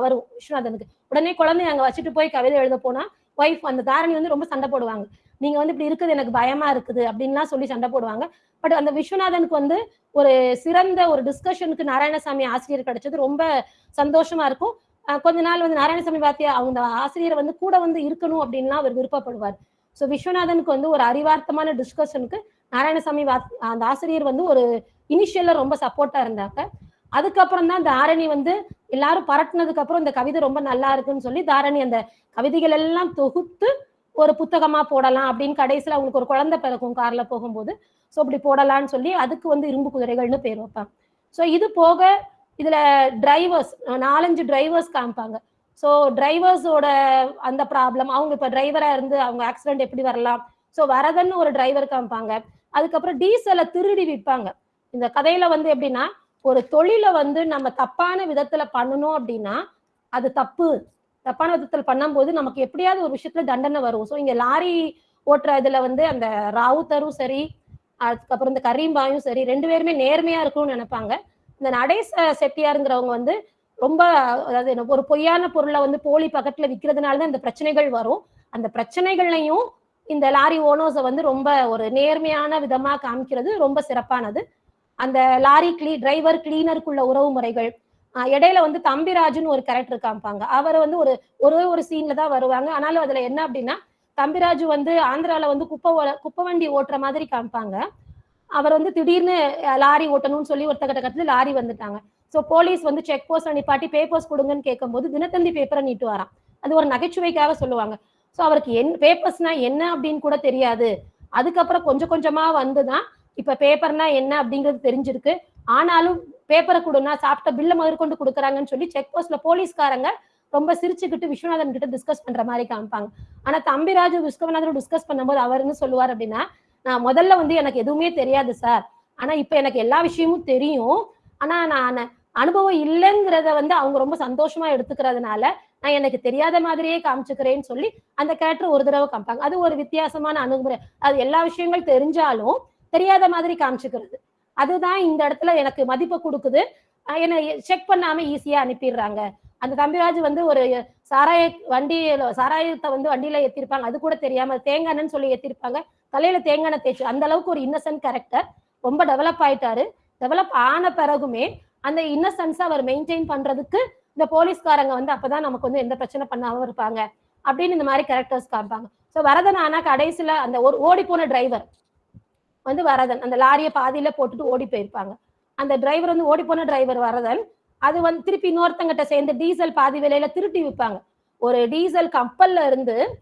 C: வரும் விஸ்வநாதனுக்கு. உடனே குழந்தைய அங்க வச்சுட்டு போய் கவிதை எழுத போனா ஒய்ஃப் அந்த தாரணி வந்து ரொம்ப சண்டை போடுவாங்க. நீங்க வந்து இப்படி இருக்குது எனக்கு பயமா இருக்குது அப்படின்லாம் சொல்லி சண்டை போடுவாங்க. பட் அந்த விஸ்வநாதனுக்கு வந்து ஒரு சிறந்த ஒரு டிஸ்கஷனுக்கு நாராயணசாமி ஆசிரியர் கிடைச்சது ரொம்ப சந்தோஷமா இருக்கும். கொஞ்ச நாள் வந்து நாராயணசாமி பாத்தியா அவங்க ஆசிரியர் வந்து கூட வந்து இருக்கணும் அப்படின்லாம் அவர் விருப்பப்படுவார். ஸோ விஸ்வநாதனுக்கு வந்து ஒரு அறிவார்த்தமான டிஸ்கஷனுக்கு நாராயணசாமி வாத் அந்த ஆசிரியர் வந்து ஒரு இனிஷியல்ல ரொம்ப சப்போர்ட்டா இருந்தாங்க. அதுக்கப்புறம் தான் தாரணி வந்து எல்லாரும் பரட்டினதுக்கு அப்புறம் இந்த கவிதை ரொம்ப நல்லா இருக்குன்னு சொல்லி தாரணி அந்த கவிதைகள் எல்லாம் தொகுத்து ஒரு புத்தகமா போடலாம் அப்படின்னு கடைசியில அவங்களுக்கு ஒரு குழந்தை பிறக்கும் கார்ல போகும்போது. ஸோ அப்படி போடலாம்னு சொல்லி அதுக்கு வந்து இரும்பு குதிரைகள்னு பேர் வைப்பாங்க. ஸோ இது போக இதுல டிரைவர்ஸ் நாலஞ்சு டிரைவர்ஸ் காமிப்பாங்க. ஸோ டிரைவர்ஸோட அந்த ப்ராப்ளம் அவங்க இப்போ டிரைவரா இருந்து அவங்க ஆக்சிடென்ட் எப்படி வரலாம்? ஸோ வரதன்னு ஒரு டிரைவர் காமிப்பாங்க. அதுக்கப்புறம் டீசலை திருடி விற்பாங்க. இந்த கதையில வந்து எப்படின்னா ஒரு தொழிலை வந்து நம்ம தப்பான விதத்துல பண்ணணும் அப்படின்னா அது தப்பு. தப்பான விதத்தில் பண்ணும்போது நமக்கு எப்படியாவது ஒரு விஷயத்துல தண்டனை வரும். ஸோ இங்க லாரி ஓட்டுற இதுல வந்து அந்த ராவுத்தரும் சரி அதுக்கப்புறம் இந்த கரீம்பாயும் சரி ரெண்டு பேருமே நேர்மையா இருக்கணும்னு நினைப்பாங்க. இந்த நடேச செட்டியாருங்கிறவங்க வந்து ரொம்ப அதாவது என்ன, ஒரு பொய்யான பொருளை வந்து போலி பக்கத்துல விற்கிறதுனால தான் இந்த பிரச்சனைகள் வரும். அந்த பிரச்சனைகள்லையும் இந்த லாரி ஓனர்ஸை வந்து ரொம்ப ஒரு நேர்மையான விதமா காமிக்கிறது ரொம்ப சிறப்பானது. அந்த லாரி கிளீ டிரைவர் கிளீனருக்குள்ள உறவு முறைகள் இடையில வந்து தம்பிராஜுன்னு ஒரு கேரக்டர் காமிப்பாங்க. அவர் வந்து ஒரு ஒரே ஒரு சீன்ல தான் வருவாங்க. ஆனாலும் அதுல என்ன அப்படின்னா தம்பிராஜு வந்து ஆந்திரால வந்து குப்பை ஓ- குப்பை வண்டி ஓட்டுற மாதிரி காமிப்பாங்க. அவர் வந்து திடீர்னு லாரி ஓட்டணும்னு சொல்லி ஒருத்தர் கட்டத்துல லாரி வந்துட்டாங்க. ஸோ போலீஸ் வந்து செக் போஸ்ட் நிப்பாட்டி பேப்பர்ஸ் கொடுங்கன்னு கேட்கும்போது தினத்தந்தி பேப்பரை நீட்டு வரான். அது ஒரு நகைச்சுவைக்காக சொல்லுவாங்க. ஸோ அவருக்கு என் பேப்பர்ஸ்னா என்ன அப்படின்னு கூட தெரியாது. அதுக்கப்புறம் கொஞ்சம் கொஞ்சமா வந்துதான் இப்ப பேப்பர்னா என்ன அப்படிங்கிறது தெரிஞ்சிருக்கு. ஆனாலும் பேப்பரை கொடுனா சாப்பிட்ட பில்ல முதற்கொண்டு கொடுக்குறாங்கன்னு சொல்லி செக் போஸ்ட்ல போலீஸ்காரங்க ரொம்ப சிரிச்சுக்கிட்டு விஸ்வநாதன் கிட்ட டிஸ்கஸ் பண்ற மாதிரி காமிப்பாங்க. ஆனா தம்பிராஜு விஸ்வநாதன் டிஸ்கஸ் பண்ணும்போது அவர் என்ன சொல்லுவார் அப்படின்னா நான் முதல்ல வந்து எனக்கு எதுவுமே தெரியாது சார் ஆனா இப்ப எனக்கு எல்லா விஷயமும் தெரியும். ஆனா நான் அனுபவம் இல்லைங்கிறத வந்து அவங்க ரொம்ப சந்தோஷமா எடுத்துக்கிறதுனால நான் எனக்கு தெரியாத மாதிரியே காமிச்சுக்கிறேன்னு சொல்லி அந்த கேரக்டர் ஒரு தடவை காமிப்பாங்க. அது ஒரு வித்தியாசமான அணுகுமுறை. அது எல்லா விஷயங்கள் தெரிஞ்சாலும் தெரியாத மாதிரி காமிச்சுக்கிறது. அதுதான் இந்த இடத்துல எனக்கு மதிப்பு கொடுக்குது. என்னை செக் பண்ணாம ஈஸியா அனுப்பிடுறாங்க. அந்த தம்பிராஜ் வந்து ஒரு சாராய வண்டி சாராயத்தை வந்து வண்டியில ஏத்திருப்பாங்க. அது கூட தெரியாம தேங்காய் எண்ணெய்ன்னு சொல்லி ஏத்திருப்பாங்க. தலையில தேங்காய் எண்ணெய் தேய்ச்சி அந்த அளவுக்கு ஒரு இன்னசென்ட் கேரக்டர் ரொம்ப டெவலப் ஆயிட்டாரு. டெவலப் ஆன பிறகுமே அந்த இன்னசென்ஸை அவர் மெயின்டைன் பண்றதுக்கு இந்த போலீஸ்காரங்க வந்து அப்பதான் நமக்கு வந்து எந்த பிரச்சனை பண்ணாம இருப்பாங்க அப்படின்னு இந்த மாதிரி கேரக்டர்ஸ் காமிப்பாங்க. ஸோ வரதன் ஆனா கடைசியில அந்த ஒரு ஓடி போன டிரைவர் வந்து வரதன் அந்த லாரியை பாதியில போட்டுட்டு ஓடி போயிருப்பாங்க. அந்த டிரைவர் வந்து ஓடி போன டிரைவர் வரதன் அது வந்து திருப்பி இன்னொருத்தங்கிட்ட சேர்ந்து டீசல் பாதி விலையில திருட்டி விற்பாங்க. ஒரு டீசல் கப்பல்ல இருந்து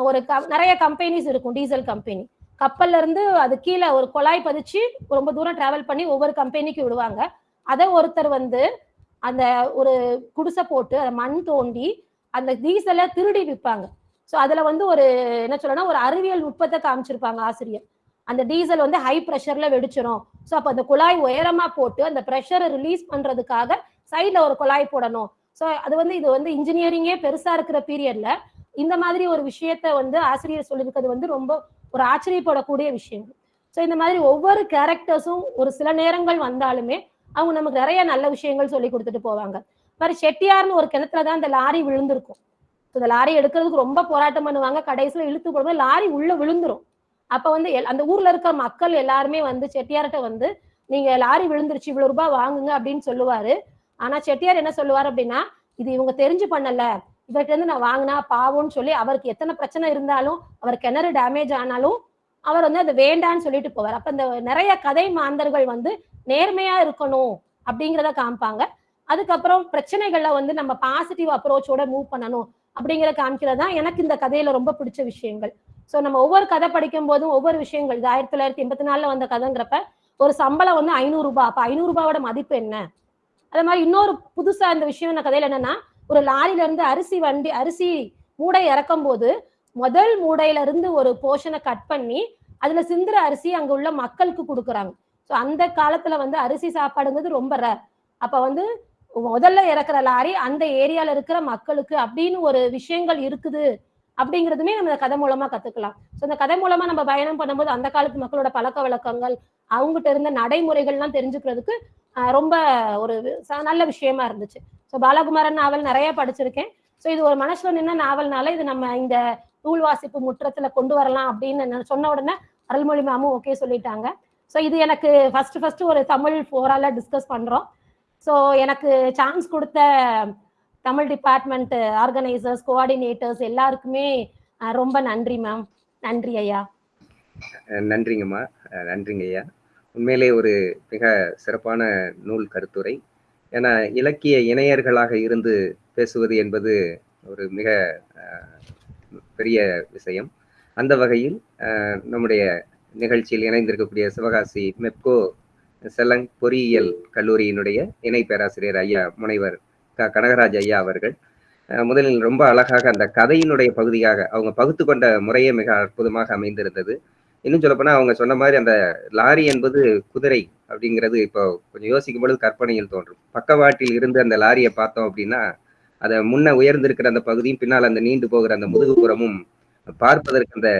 C: ஒரு க- நிறைய கம்பெனிஸ் இருக்கும் டீசல் கம்பெனி கப்பல்ல இருந்து அது கீழே ஒரு குழாய் பதிச்சு ரொம்ப தூரம் டிராவல் பண்ணி ஒவ்வொரு கம்பெனிக்கு விடுவாங்க. அதை ஒருத்தர் வந்து அந்த ஒரு குடிசை போட்டு அதை மண் தோண்டி அந்த டீசலை திருடி விற்பாங்க. ஸோ அதில் வந்து ஒரு என்ன சொல்லணும்னா ஒரு அறிவியல் நுட்பத்தை காமிச்சிருப்பாங்க ஆசிரியர். அந்த டீசல் வந்து ஹை ப்ரெஷரில் வெடிச்சிடும் ஸோ அப்போ அந்த குழாய் உயரமாக போட்டு அந்த ப்ரெஷரை ரிலீஸ் பண்ணுறதுக்காக சைடில் ஒரு குழாய் போடணும். ஸோ அது வந்து இது வந்து இன்ஜினியரிங்கே பெருசாக இருக்கிற பீரியடில் இந்த மாதிரி ஒரு விஷயத்த வந்து ஆசிரியர் சொல்லியிருக்கிறது வந்து ரொம்ப ஒரு ஆச்சரியப்படக்கூடிய விஷயம் ஸோ இந்த மாதிரி ஒவ்வொரு கேரக்டர்ஸும் ஒரு சில நேரங்கள் வந்தாலுமே அவங்க நமக்கு நிறைய நல்ல விஷயங்கள் சொல்லி கொடுத்துட்டு போவாங்க. மாதிரி செட்டியார்னு ஒரு கிணத்துல தான் இந்த லாரி விழுந்திருக்கும். இந்த லாரி எடுக்கிறதுக்கு ரொம்ப போராட்டம் பண்ணுவாங்க. கடைசியில் இழுத்து போடும்போது லாரி உள்ள விழுந்துரும். அப்ப வந்து எல்- அந்த ஊர்ல இருக்க மக்கள் எல்லாருமே வந்து செட்டியார்கிட்ட வந்து நீங்க லாரி விழுந்துருச்சு இவ்வளவு ரூபாய் வாங்குங்க அப்படின்னு சொல்லுவாரு. ஆனா செட்டியார் என்ன சொல்லுவார் அப்படின்னா இது இவங்க தெரிஞ்சு பண்ணல. இவர்கிட்ட இருந்து நான் வாங்கினா பாவம்னு சொல்லி அவருக்கு எத்தனை பிரச்சனை இருந்தாலும் அவர் கிணறு டேமேஜ் ஆனாலும் அவர் வந்து அது வேண்டான்னு சொல்லிட்டு போவார். அப்ப இந்த நிறைய கதை மாந்தர்கள் வந்து நேர்மையா இருக்கணும் அப்படிங்கிறத காமிப்பாங்க. அதுக்கப்புறம் பிரச்சனைகள்ல வந்து நம்ம பாசிட்டிவ் அப்ரோச்சோட மூவ் பண்ணணும் அப்படிங்கிற காமிக்கிறது தான் எனக்கு இந்த கதையில ரொம்ப பிடிச்ச விஷயங்கள். ஸோ நம்ம ஒவ்வொரு கதை படிக்கும் போதும் ஒவ்வொரு விஷயங்கள் இது ஆயிரத்தி தொள்ளாயிரத்தி எண்பத்தி நாலுல வந்த கதைங்கிறப்ப ஒரு சம்பளம் வந்து ஐநூறு ரூபாய் அப்போ ஐநூறு ரூபாவோட மதிப்பு என்ன? அதே மாதிரி இன்னொரு புதுசா இந்த விஷயம் இந்த கதையில என்னன்னா ஒரு லாரில இருந்து அரிசி வண்டி அரிசி மூடை இறக்கும் போது முதல் மூடையில இருந்து ஒரு போர்ஷனை கட் பண்ணி அதுல சிந்துற அரிசி அங்க உள்ள மக்களுக்கு கொடுக்குறாங்க. ஸோ அந்த காலத்துல வந்து அரிசி சாப்பாடுங்கிறது ரொம்ப ரேர் அப்ப வந்து முதல்ல இறக்குற லாரி அந்த ஏரியால இருக்கிற மக்களுக்கு அப்படின்னு ஒரு விஷயங்கள் இருக்குது அப்படிங்கிறதுமே நம்ம கதை மூலமா கத்துக்கலாம். ஸோ அந்த கதை மூலமா நம்ம பயணம் பண்ணும்போது அந்த காலத்து மக்களோட பழக்க வழக்கங்கள் அவங்ககிட்ட இருந்த நடைமுறைகள்லாம் தெரிஞ்சுக்கிறதுக்கு ரொம்ப ஒரு ச- நல்ல விஷயமா இருந்துச்சு. ஸோ பாலகுமாரன் நாவல் நிறைய படிச்சிருக்கேன். ஸோ இது ஒரு மனசுல நின்ன நாவல்னால இது நம்ம இந்த நூல் வாசிப்பு முற்றத்துல கொண்டு வரலாம் அப்படின்னு நான் சொன்ன உடனே அருள்மொழி மாமும் ஓகே சொல்லிட்டாங்க. ஸோ இது எனக்கு ஃபஸ்ட்டு ஃபஸ்ட்டு ஒரு தமிழ் ஃபோரால டிஸ்கஸ் பண்ணுறோம் ஸோ எனக்கு சான்ஸ் கொடுத்த தமிழ் டிபார்ட்மெண்ட் ஆர்கனைசர்ஸ் கோஆர்டினேட்டர்ஸ் எல்லாருக்குமே ரொம்ப நன்றி மேம் நன்றி ஐயா.
D: நன்றிங்கம்மா நன்றிங்க ஐயா. உண்மையிலே ஒரு மிக சிறப்பான நூல் கருத்துரை. ஏன்னா இலக்கிய இணையர்களாக இருந்து பேசுவது என்பது ஒரு மிக பெரிய விஷயம். அந்த வகையில் நம்முடைய நிகழ்ச்சியில் இணைந்திருக்கக்கூடிய சிவகாசி மெப்கோ செலங் பொறியியல் கல்லூரியினுடைய இணை பேராசிரியர் ஐயா முனைவர் க. கனகராஜ் ஐயா அவர்கள். முதலில் ரொம்ப அழகாக அந்த கதையினுடைய பகுதியாக அவங்க பகுத்து கொண்ட முறையே மிக அற்புதமாக அமைந்திருந்தது. இன்னும் சொல்லப்போனா அவங்க சொன்ன மாதிரி அந்த லாரி என்பது குதிரை அப்படிங்கிறது இப்போ கொஞ்சம் யோசிக்கும் பொழுது கற்பனையில் தோன்றும். பக்கவாட்டில் இருந்து அந்த லாரியை பார்த்தோம் அப்படின்னா அதை முன்ன உயர்ந்திருக்கிற அந்த பகுதியும் பின்னால் அந்த நீண்டு போகிற அந்த முதுகுப்புறமும் பார்ப்பதற்கு அந்த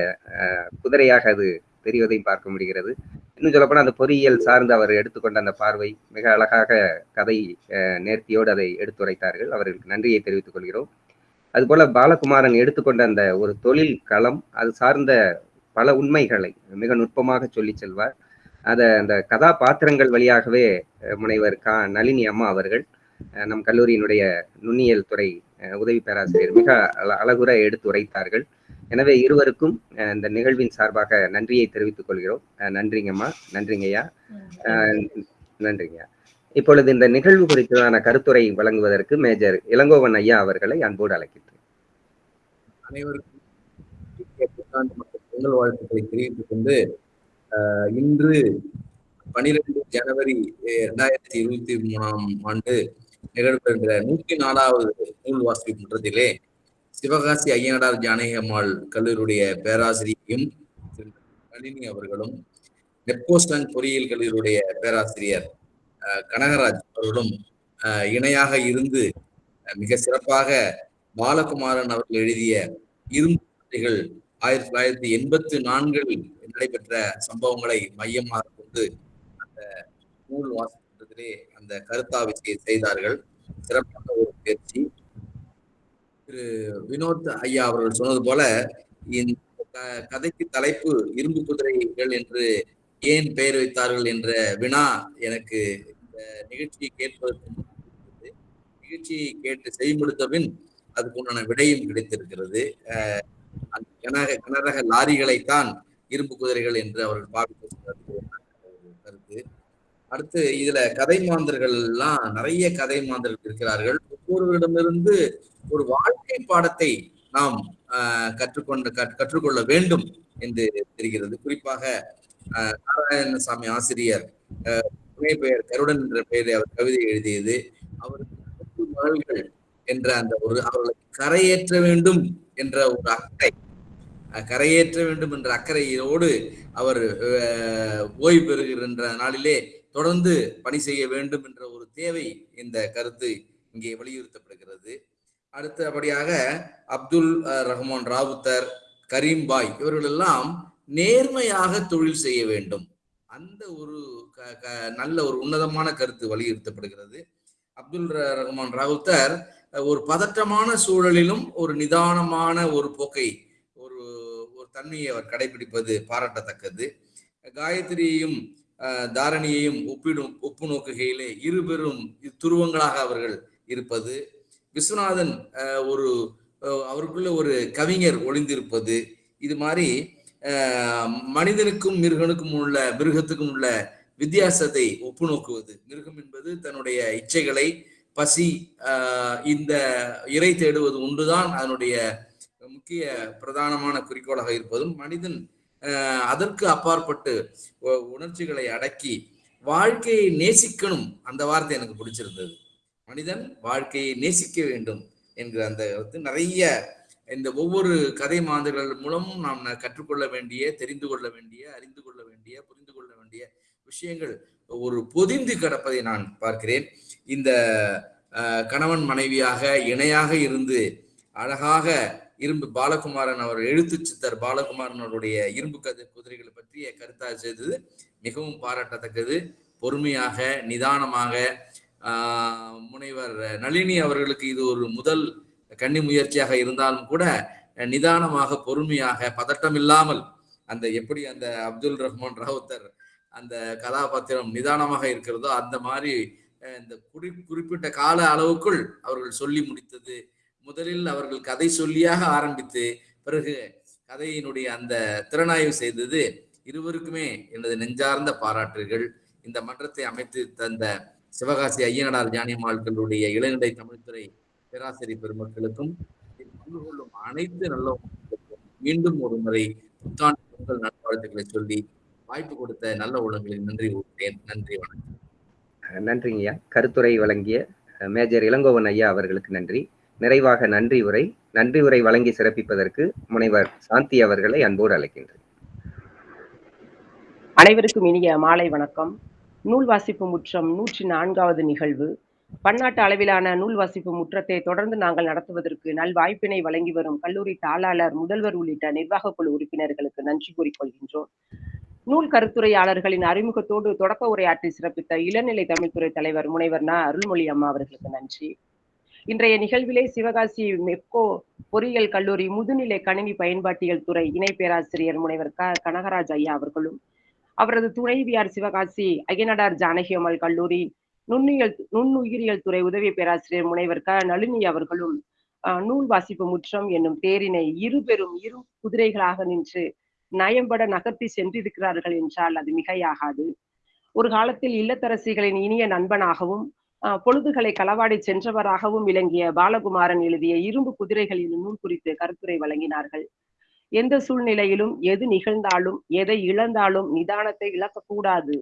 D: குதிரையாக அது தெரிவதையும் பார்க்க முடிகிறது. இன்னும் சொல்லப்போனால் அந்த பொறியியல் சார்ந்து அவர் எடுத்துக்கொண்ட அந்த பார்வை மிக அழகாக கதை அஹ், நேர்த்தியோடு அதை எடுத்துரைத்தார்கள். அவர்களுக்கு நன்றியை தெரிவித்துக் கொள்கிறோம். அதுபோல பாலகுமாரன் எடுத்துக்கொண்ட அந்த ஒரு தொழில் களம் அது சார்ந்த பல உண்மைகளை மிக நுட்பமாக சொல்லி செல்வார். அதை அந்த கதாபாத்திரங்கள் வழியாகவே முனைவர் கா நளினி அம்மா அவர்கள் அஹ், நம் கல்லூரியினுடைய நுண்ணியல் துறை அஹ், உதவி பேராசிரியர் மிக அழகுற எடுத்து உரைத்தார்கள் எனவே இருவருக்கும் இந்த நிகழ்வின் சார்பாக நன்றியை தெரிவித்துக் கொள்கிறோம். நன்றிங்கம்மா. நன்றிங்கய்யா. அஹ், நன்றிங்க இப்பொழுது இந்த நிகழ்வு குறித்தான கருத்துரை வழங்குவதற்கு மேஜர் இளங்கோவன் ஐயா அவர்களை அன்போடு அழைக்கின்றேன்.
E: அனைவருக்கும் பொங்கல் வாழ்த்துக்களை தெரிவித்துக் கொண்டு ஆஹ், இன்று பனிரெண்டு ஜனவரி இரண்டாயிரத்தி இருபத்தி மூணாம் ஆண்டு நிகழ்பெறுகிற நூற்றி நாலாவது நூல் வாசிப்பு மன்றத்திலே சிவகாசி ஐயனடார் ஜானகி அம்மாள் கல்லூரியுடைய பேராசிரியையும் நளினி அவர்களும் நெப்போஸ்டன் பொறியியல் கல்லூரியுடைய பேராசிரியர் கனகராஜ் அவர்களும் இணையாக இருந்து மிக சிறப்பாக பாலகுமாரன் அவர்கள் எழுதிய இரும்பு ஆயிரத்தி தொள்ளாயிரத்தி எண்பத்தி நான்கில் நடைபெற்ற சம்பவங்களை மையமாக கொண்டு அந்த நூல் வாசிப்பதிலே அந்த கருத்தாவிசையை செய்தார்கள். சிறப்பான ஒரு முயற்சி திரு வினோத் ஐயா அவர்கள் சொன்னது போல இந்த க- கதைக்கு தலைப்பு இரும்பு குதிரைகள் என்று ஏன் பெயர் வைத்தார்கள் என்ற வினா எனக்கு இந்த நிகழ்ச்சியை கேட்பதற்கு நிகழ்ச்சியை கேட்டு செய்முடுத்த பின் அதுக்கு உண்டான விடையும் கிடைத்திருக்கிறது. கனரக கனக கனரக லாரிகளைத்தான் இரும்பு குதிரைகள் என்று அவர்கள் பாவித்து அடுத்து இதுல கதை மாந்தர்கள் எல்லாம் நிறைய கதை மாந்தர்கள் இருக்கிறார்கள். ஒவ்வொருவரிடமிருந்து ஒரு வாழ்க்கை பாடத்தை நாம் ஆஹ் கற்றுக்கொண்டு கற்றுக்கொள்ள வேண்டும் என்று தெரிகிறது. குறிப்பாக அஹ், நாராயணசாமி ஆசிரியர் அஹ், பெயர் கருடன் என்ற பெயரை அவர் கவிதை எழுதியது. அவருக்கு மகள்கள் என்ற அந்த ஒரு அவர்களுக்கு கரையேற்ற வேண்டும் என்ற ஒரு அக்கறை அஹ், கரையேற்ற வேண்டும் என்ற அக்கறையோடு அவர் அஹ், ஓய்வு பெறுகின்ற நாளிலே தொடர்ந்து பணி செய்ய வேண்டும் என்ற ஒரு தேவை இந்த கருத்து இங்கே வலியுறுத்தப்படுகிறது. அடுத்தபடியாக அப்துல் ரஹ்மான் ராவுத்தர் கரீம் பாய் இவர்கள் எல்லாம் நேர்மையாக தொழில் செய்ய வேண்டும். அந்த ஒரு க- க- நல்ல ஒரு உன்னதமான கருத்து வலியுறுத்தப்படுகிறது. அப்துல் ர- ரஹ்மான் ராவுத்தர் ஒரு பதற்றமான சூழலிலும் ஒரு நிதானமான ஒரு போக்கை ஒரு ஒரு தன்மையை அவர் கடைபிடிப்பது பாராட்டத்தக்கது. காயத்ரியையும் தாரணியையும் ஒப்பிடும் ஒப்பு நோக்குகையிலே இருபெரும் துருவங்களாக அவர்கள் இருப்பது. விஸ்வநாதன் ஒரு அவருக்குள்ள ஒரு கவிஞர் ஒளிந்திருப்பது. இது மாதிரி மனிதனுக்கும் மிருகனுக்கும் உள்ள மிருகத்துக்கும் உள்ள வித்தியாசத்தை ஒப்பு நோக்குவது. மிருகம் என்பது தன்னுடைய இச்சைகளை பசி இந்த இறை தேடுவது ஒன்றுதான். அதனுடைய முக்கிய பிரதானமான குறிக்கோளாக இருப்பதும் மனிதன் அதற்கு அப்பாற்பட்டு உணர்ச்சிகளை அடக்கி வாழ்க்கையை நேசிக்கணும் அந்த வார்த்தை எனக்கு பிடிச்சிருந்தது. மனிதன் வாழ்க்கையை நேசிக்க வேண்டும் என்கிற அந்த கருத்து. நிறைய இந்த ஒவ்வொரு கதை மாந்தர்கள் மூலமும் நாம் கற்றுக்கொள்ள வேண்டிய தெரிந்து கொள்ள வேண்டிய அறிந்து கொள்ள வேண்டிய புரிந்து கொள்ள வேண்டிய விஷயங்கள் ஒரு பொதிந்து கிடப்பதை நான் பார்க்கிறேன். இந்த கணவன் மனைவியாக இணையாக இருந்து அழகாக இரும்பு பாலகுமாரன் அவர் எழுத்து சித்தர் பாலகுமாரன் அவருடைய இரும்பு கதை குதிரைகளை பற்றிய கருத்தாக செய்தது. மிகவும் பாராட்டத்தக்கது. பொறுமையாக நிதானமாக முனைவர் நளினி அவர்களுக்கு இது ஒரு முதல் கன்னி முயற்சியாக இருந்தாலும் கூட நிதானமாக பொறுமையாக பதட்டம் இல்லாமல் அந்த எப்படி அந்த அப்துல் ரஹ்மான் ராவுத்தர் அந்த கதாபாத்திரம் நிதானமாக இருக்கிறதோ அந்த மாதிரி இந்த குறி குறிப்பிட்ட கால அளவுக்குள் அவர்கள் சொல்லி முடித்தது. முதலில் அவர்கள் கதை சொல்லியாக ஆரம்பித்து பிறகு கதையினுடைய அந்த திறனாய்வு செய்தது இருவருக்குமே எனது நெஞ்சார்ந்த பாராட்டுகள். இந்த மன்றத்தை அமைத்து தந்த சிவகாசி ஐயனடார் ஜானியம்மாள்களுடைய இளநிலை தமிழ்துறை பேராசிரியர் பெருமக்களுக்கும் பங்கு கொள்ளும் அனைத்து நல்ல மீண்டும் ஒரு முறை புத்தாண்டு பொங்கல் நல்வாழ்த்துக்களை சொல்லி வாய்ப்பு கொடுத்த நல்ல உள்ளங்களில் நன்றி கூறுகிறேன். நன்றி வணக்கம்.
D: நன்றிங்கய்யா. கருத்துரை வழங்கிய மேஜர் இளங்கோவன் ஐயா அவர்களுக்கு நன்றி. நிறைவாக நன்றி உரை நன்றி உரை வழங்கி சிறப்பிப்பதற்கு முனைவர் சாந்தி அவர்களை அன்போடு அழைக்கின்றேன்.
F: அனைவருக்கும் இனிய மாலை வணக்கம். நூல் வாசிப்பு முற்றம் நூற்றி நான்காவது நிகழ்வு. பன்னாட்டு அளவிலான நூல் வாசிப்பு முற்றத்தை தொடர்ந்து நாங்கள் நடத்துவதற்கு நல்வாய்ப்பினை வழங்கி வரும் கல்லூரி தாளாளர் முதல்வர் உள்ளிட்ட நிர்வாக குழு உறுப்பினர்களுக்கு நன்றி கூறிக்கொள்கின்றோம் நூல் கருத்துரையாளர்களின் அறிமுகத்தோடு தொடக்க உரையாற்றி சிறப்பித்த இளநிலை தமிழ்துறை தலைவர் முனைவர் ந அருள்மொழி அம்மா அவர்களுக்கு நன்றி. இன்றைய நிகழ்விலே சிவகாசி மெப்கோ பொறியியல் கல்லூரி முதுநிலை கணினி பயன்பாட்டியல் துறை இணை பேராசிரியர் முனைவர் க கனகராஜ் ஐயா அவர்களும் அவரது துணைவியார் சிவகாசி அய்யனடார் ஜானகி அம்மாள் கல்லூரி நுண்ணுயல் நுண்ணுயிரியல் துறை உதவி பேராசிரியர் முனைவர் க நளினி அவர்களும் ஆஹ், நூல் வாசிப்பு முற்றம் என்னும் தேரினை இருபெரும் இரு குதிரைகளாக நின்று நயம்பட நகர்த்தி சென்றிருக்கிறார்கள் என்றால் அது மிகையாகாது. ஒரு காலத்தில் இல்லத்தரசிகளின் இனிய நண்பனாகவும் பொழுதுகளை களவாடி சென்றவராகவும் விளங்கிய பாலகுமாரன் எழுதிய இரும்பு குதிரைகளில் நூல் குறித்து கருத்துரை வழங்கினார்கள். எந்த சூழ்நிலையிலும் எது நிகழ்ந்தாலும் எதை இழந்தாலும் நிதானத்தை இழக்கக்கூடாது.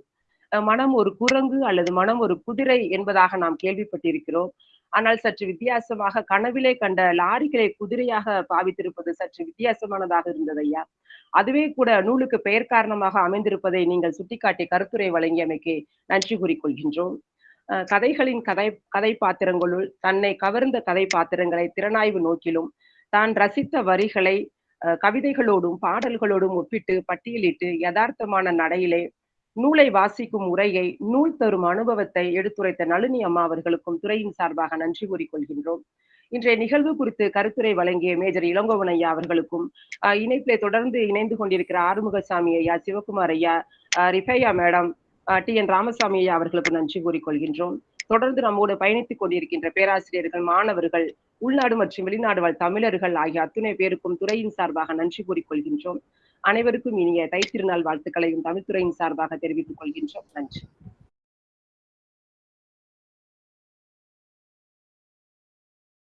F: மனம் ஒரு குரங்கு அல்லது மனம் ஒரு குதிரை என்பதாக நாம் கேள்விப்பட்டிருக்கிறோம். ஆனால் சற்று வித்தியாசமாக கனவிலே கண்ட லாரிகளை குதிரையாக பாவித்திருப்பது சற்று வித்தியாசமானதாக இருந்தது ஐயா. அதுவே கூட நூலுக்கு பெயர் காரணமாக அமைந்திருப்பதை நீங்கள் சுட்டிக்காட்டி கருத்துரை வழங்கியமைக்கு நன்றி கூறிக்கொள்கின்றோம். கொள்கின்றோம் கதைகளின் கதை கதை பாத்திரங்களுள் தன்னை கவர்ந்த கதை பாத்திரங்களை திறனாய்வு நோக்கிலும் தான் ரசித்த வரிகளை கவிதைகளோடும் பாடல்களோடும் ஒப்பிட்டு பட்டியலிட்டு யதார்த்தமான நடையிலே நூலை வாசிக்கும் உரையை நூல் தரும் அனுபவத்தை எடுத்துரைத்த நளினி அம்மா அவர்களுக்கும் துறையின் சார்பாக நன்றி கூறிக்கொள்கின்றோம். இன்றைய நிகழ்வு குறித்து கருத்துரை வழங்கிய மேஜர் இளங்கோவன் ஐயா அவர்களுக்கும் இணைப்பிலே தொடர்ந்து இணைந்து கொண்டிருக்கிற ஆறுமுகசாமி ஐயா சிவகுமார் ஐயா Rifaya madam T N Ramasamy ஐயா அவர்களுக்கு நன்றி கூறிக்கொள்கின்றோம். தொடர்ந்து நம்மோடு பயணித்துக் கொண்டிருக்கின்ற பேராசிரியர்கள் மாணவர்கள் உள்நாடு மற்றும் வெளிநாடு வாழ் தமிழர்கள் ஆகிய அத்துணை பேருக்கும் துறையின் சார்பாக நன்றி கூறிக்கொள்கின்றோம். அனைவருக்கும் இனிய தைத்திருநாள் வாழ்த்துக்களையும் தமிழ்துறையின் சார்பாக தெரிவித்துக் கொள்கின்றோம். நன்றி.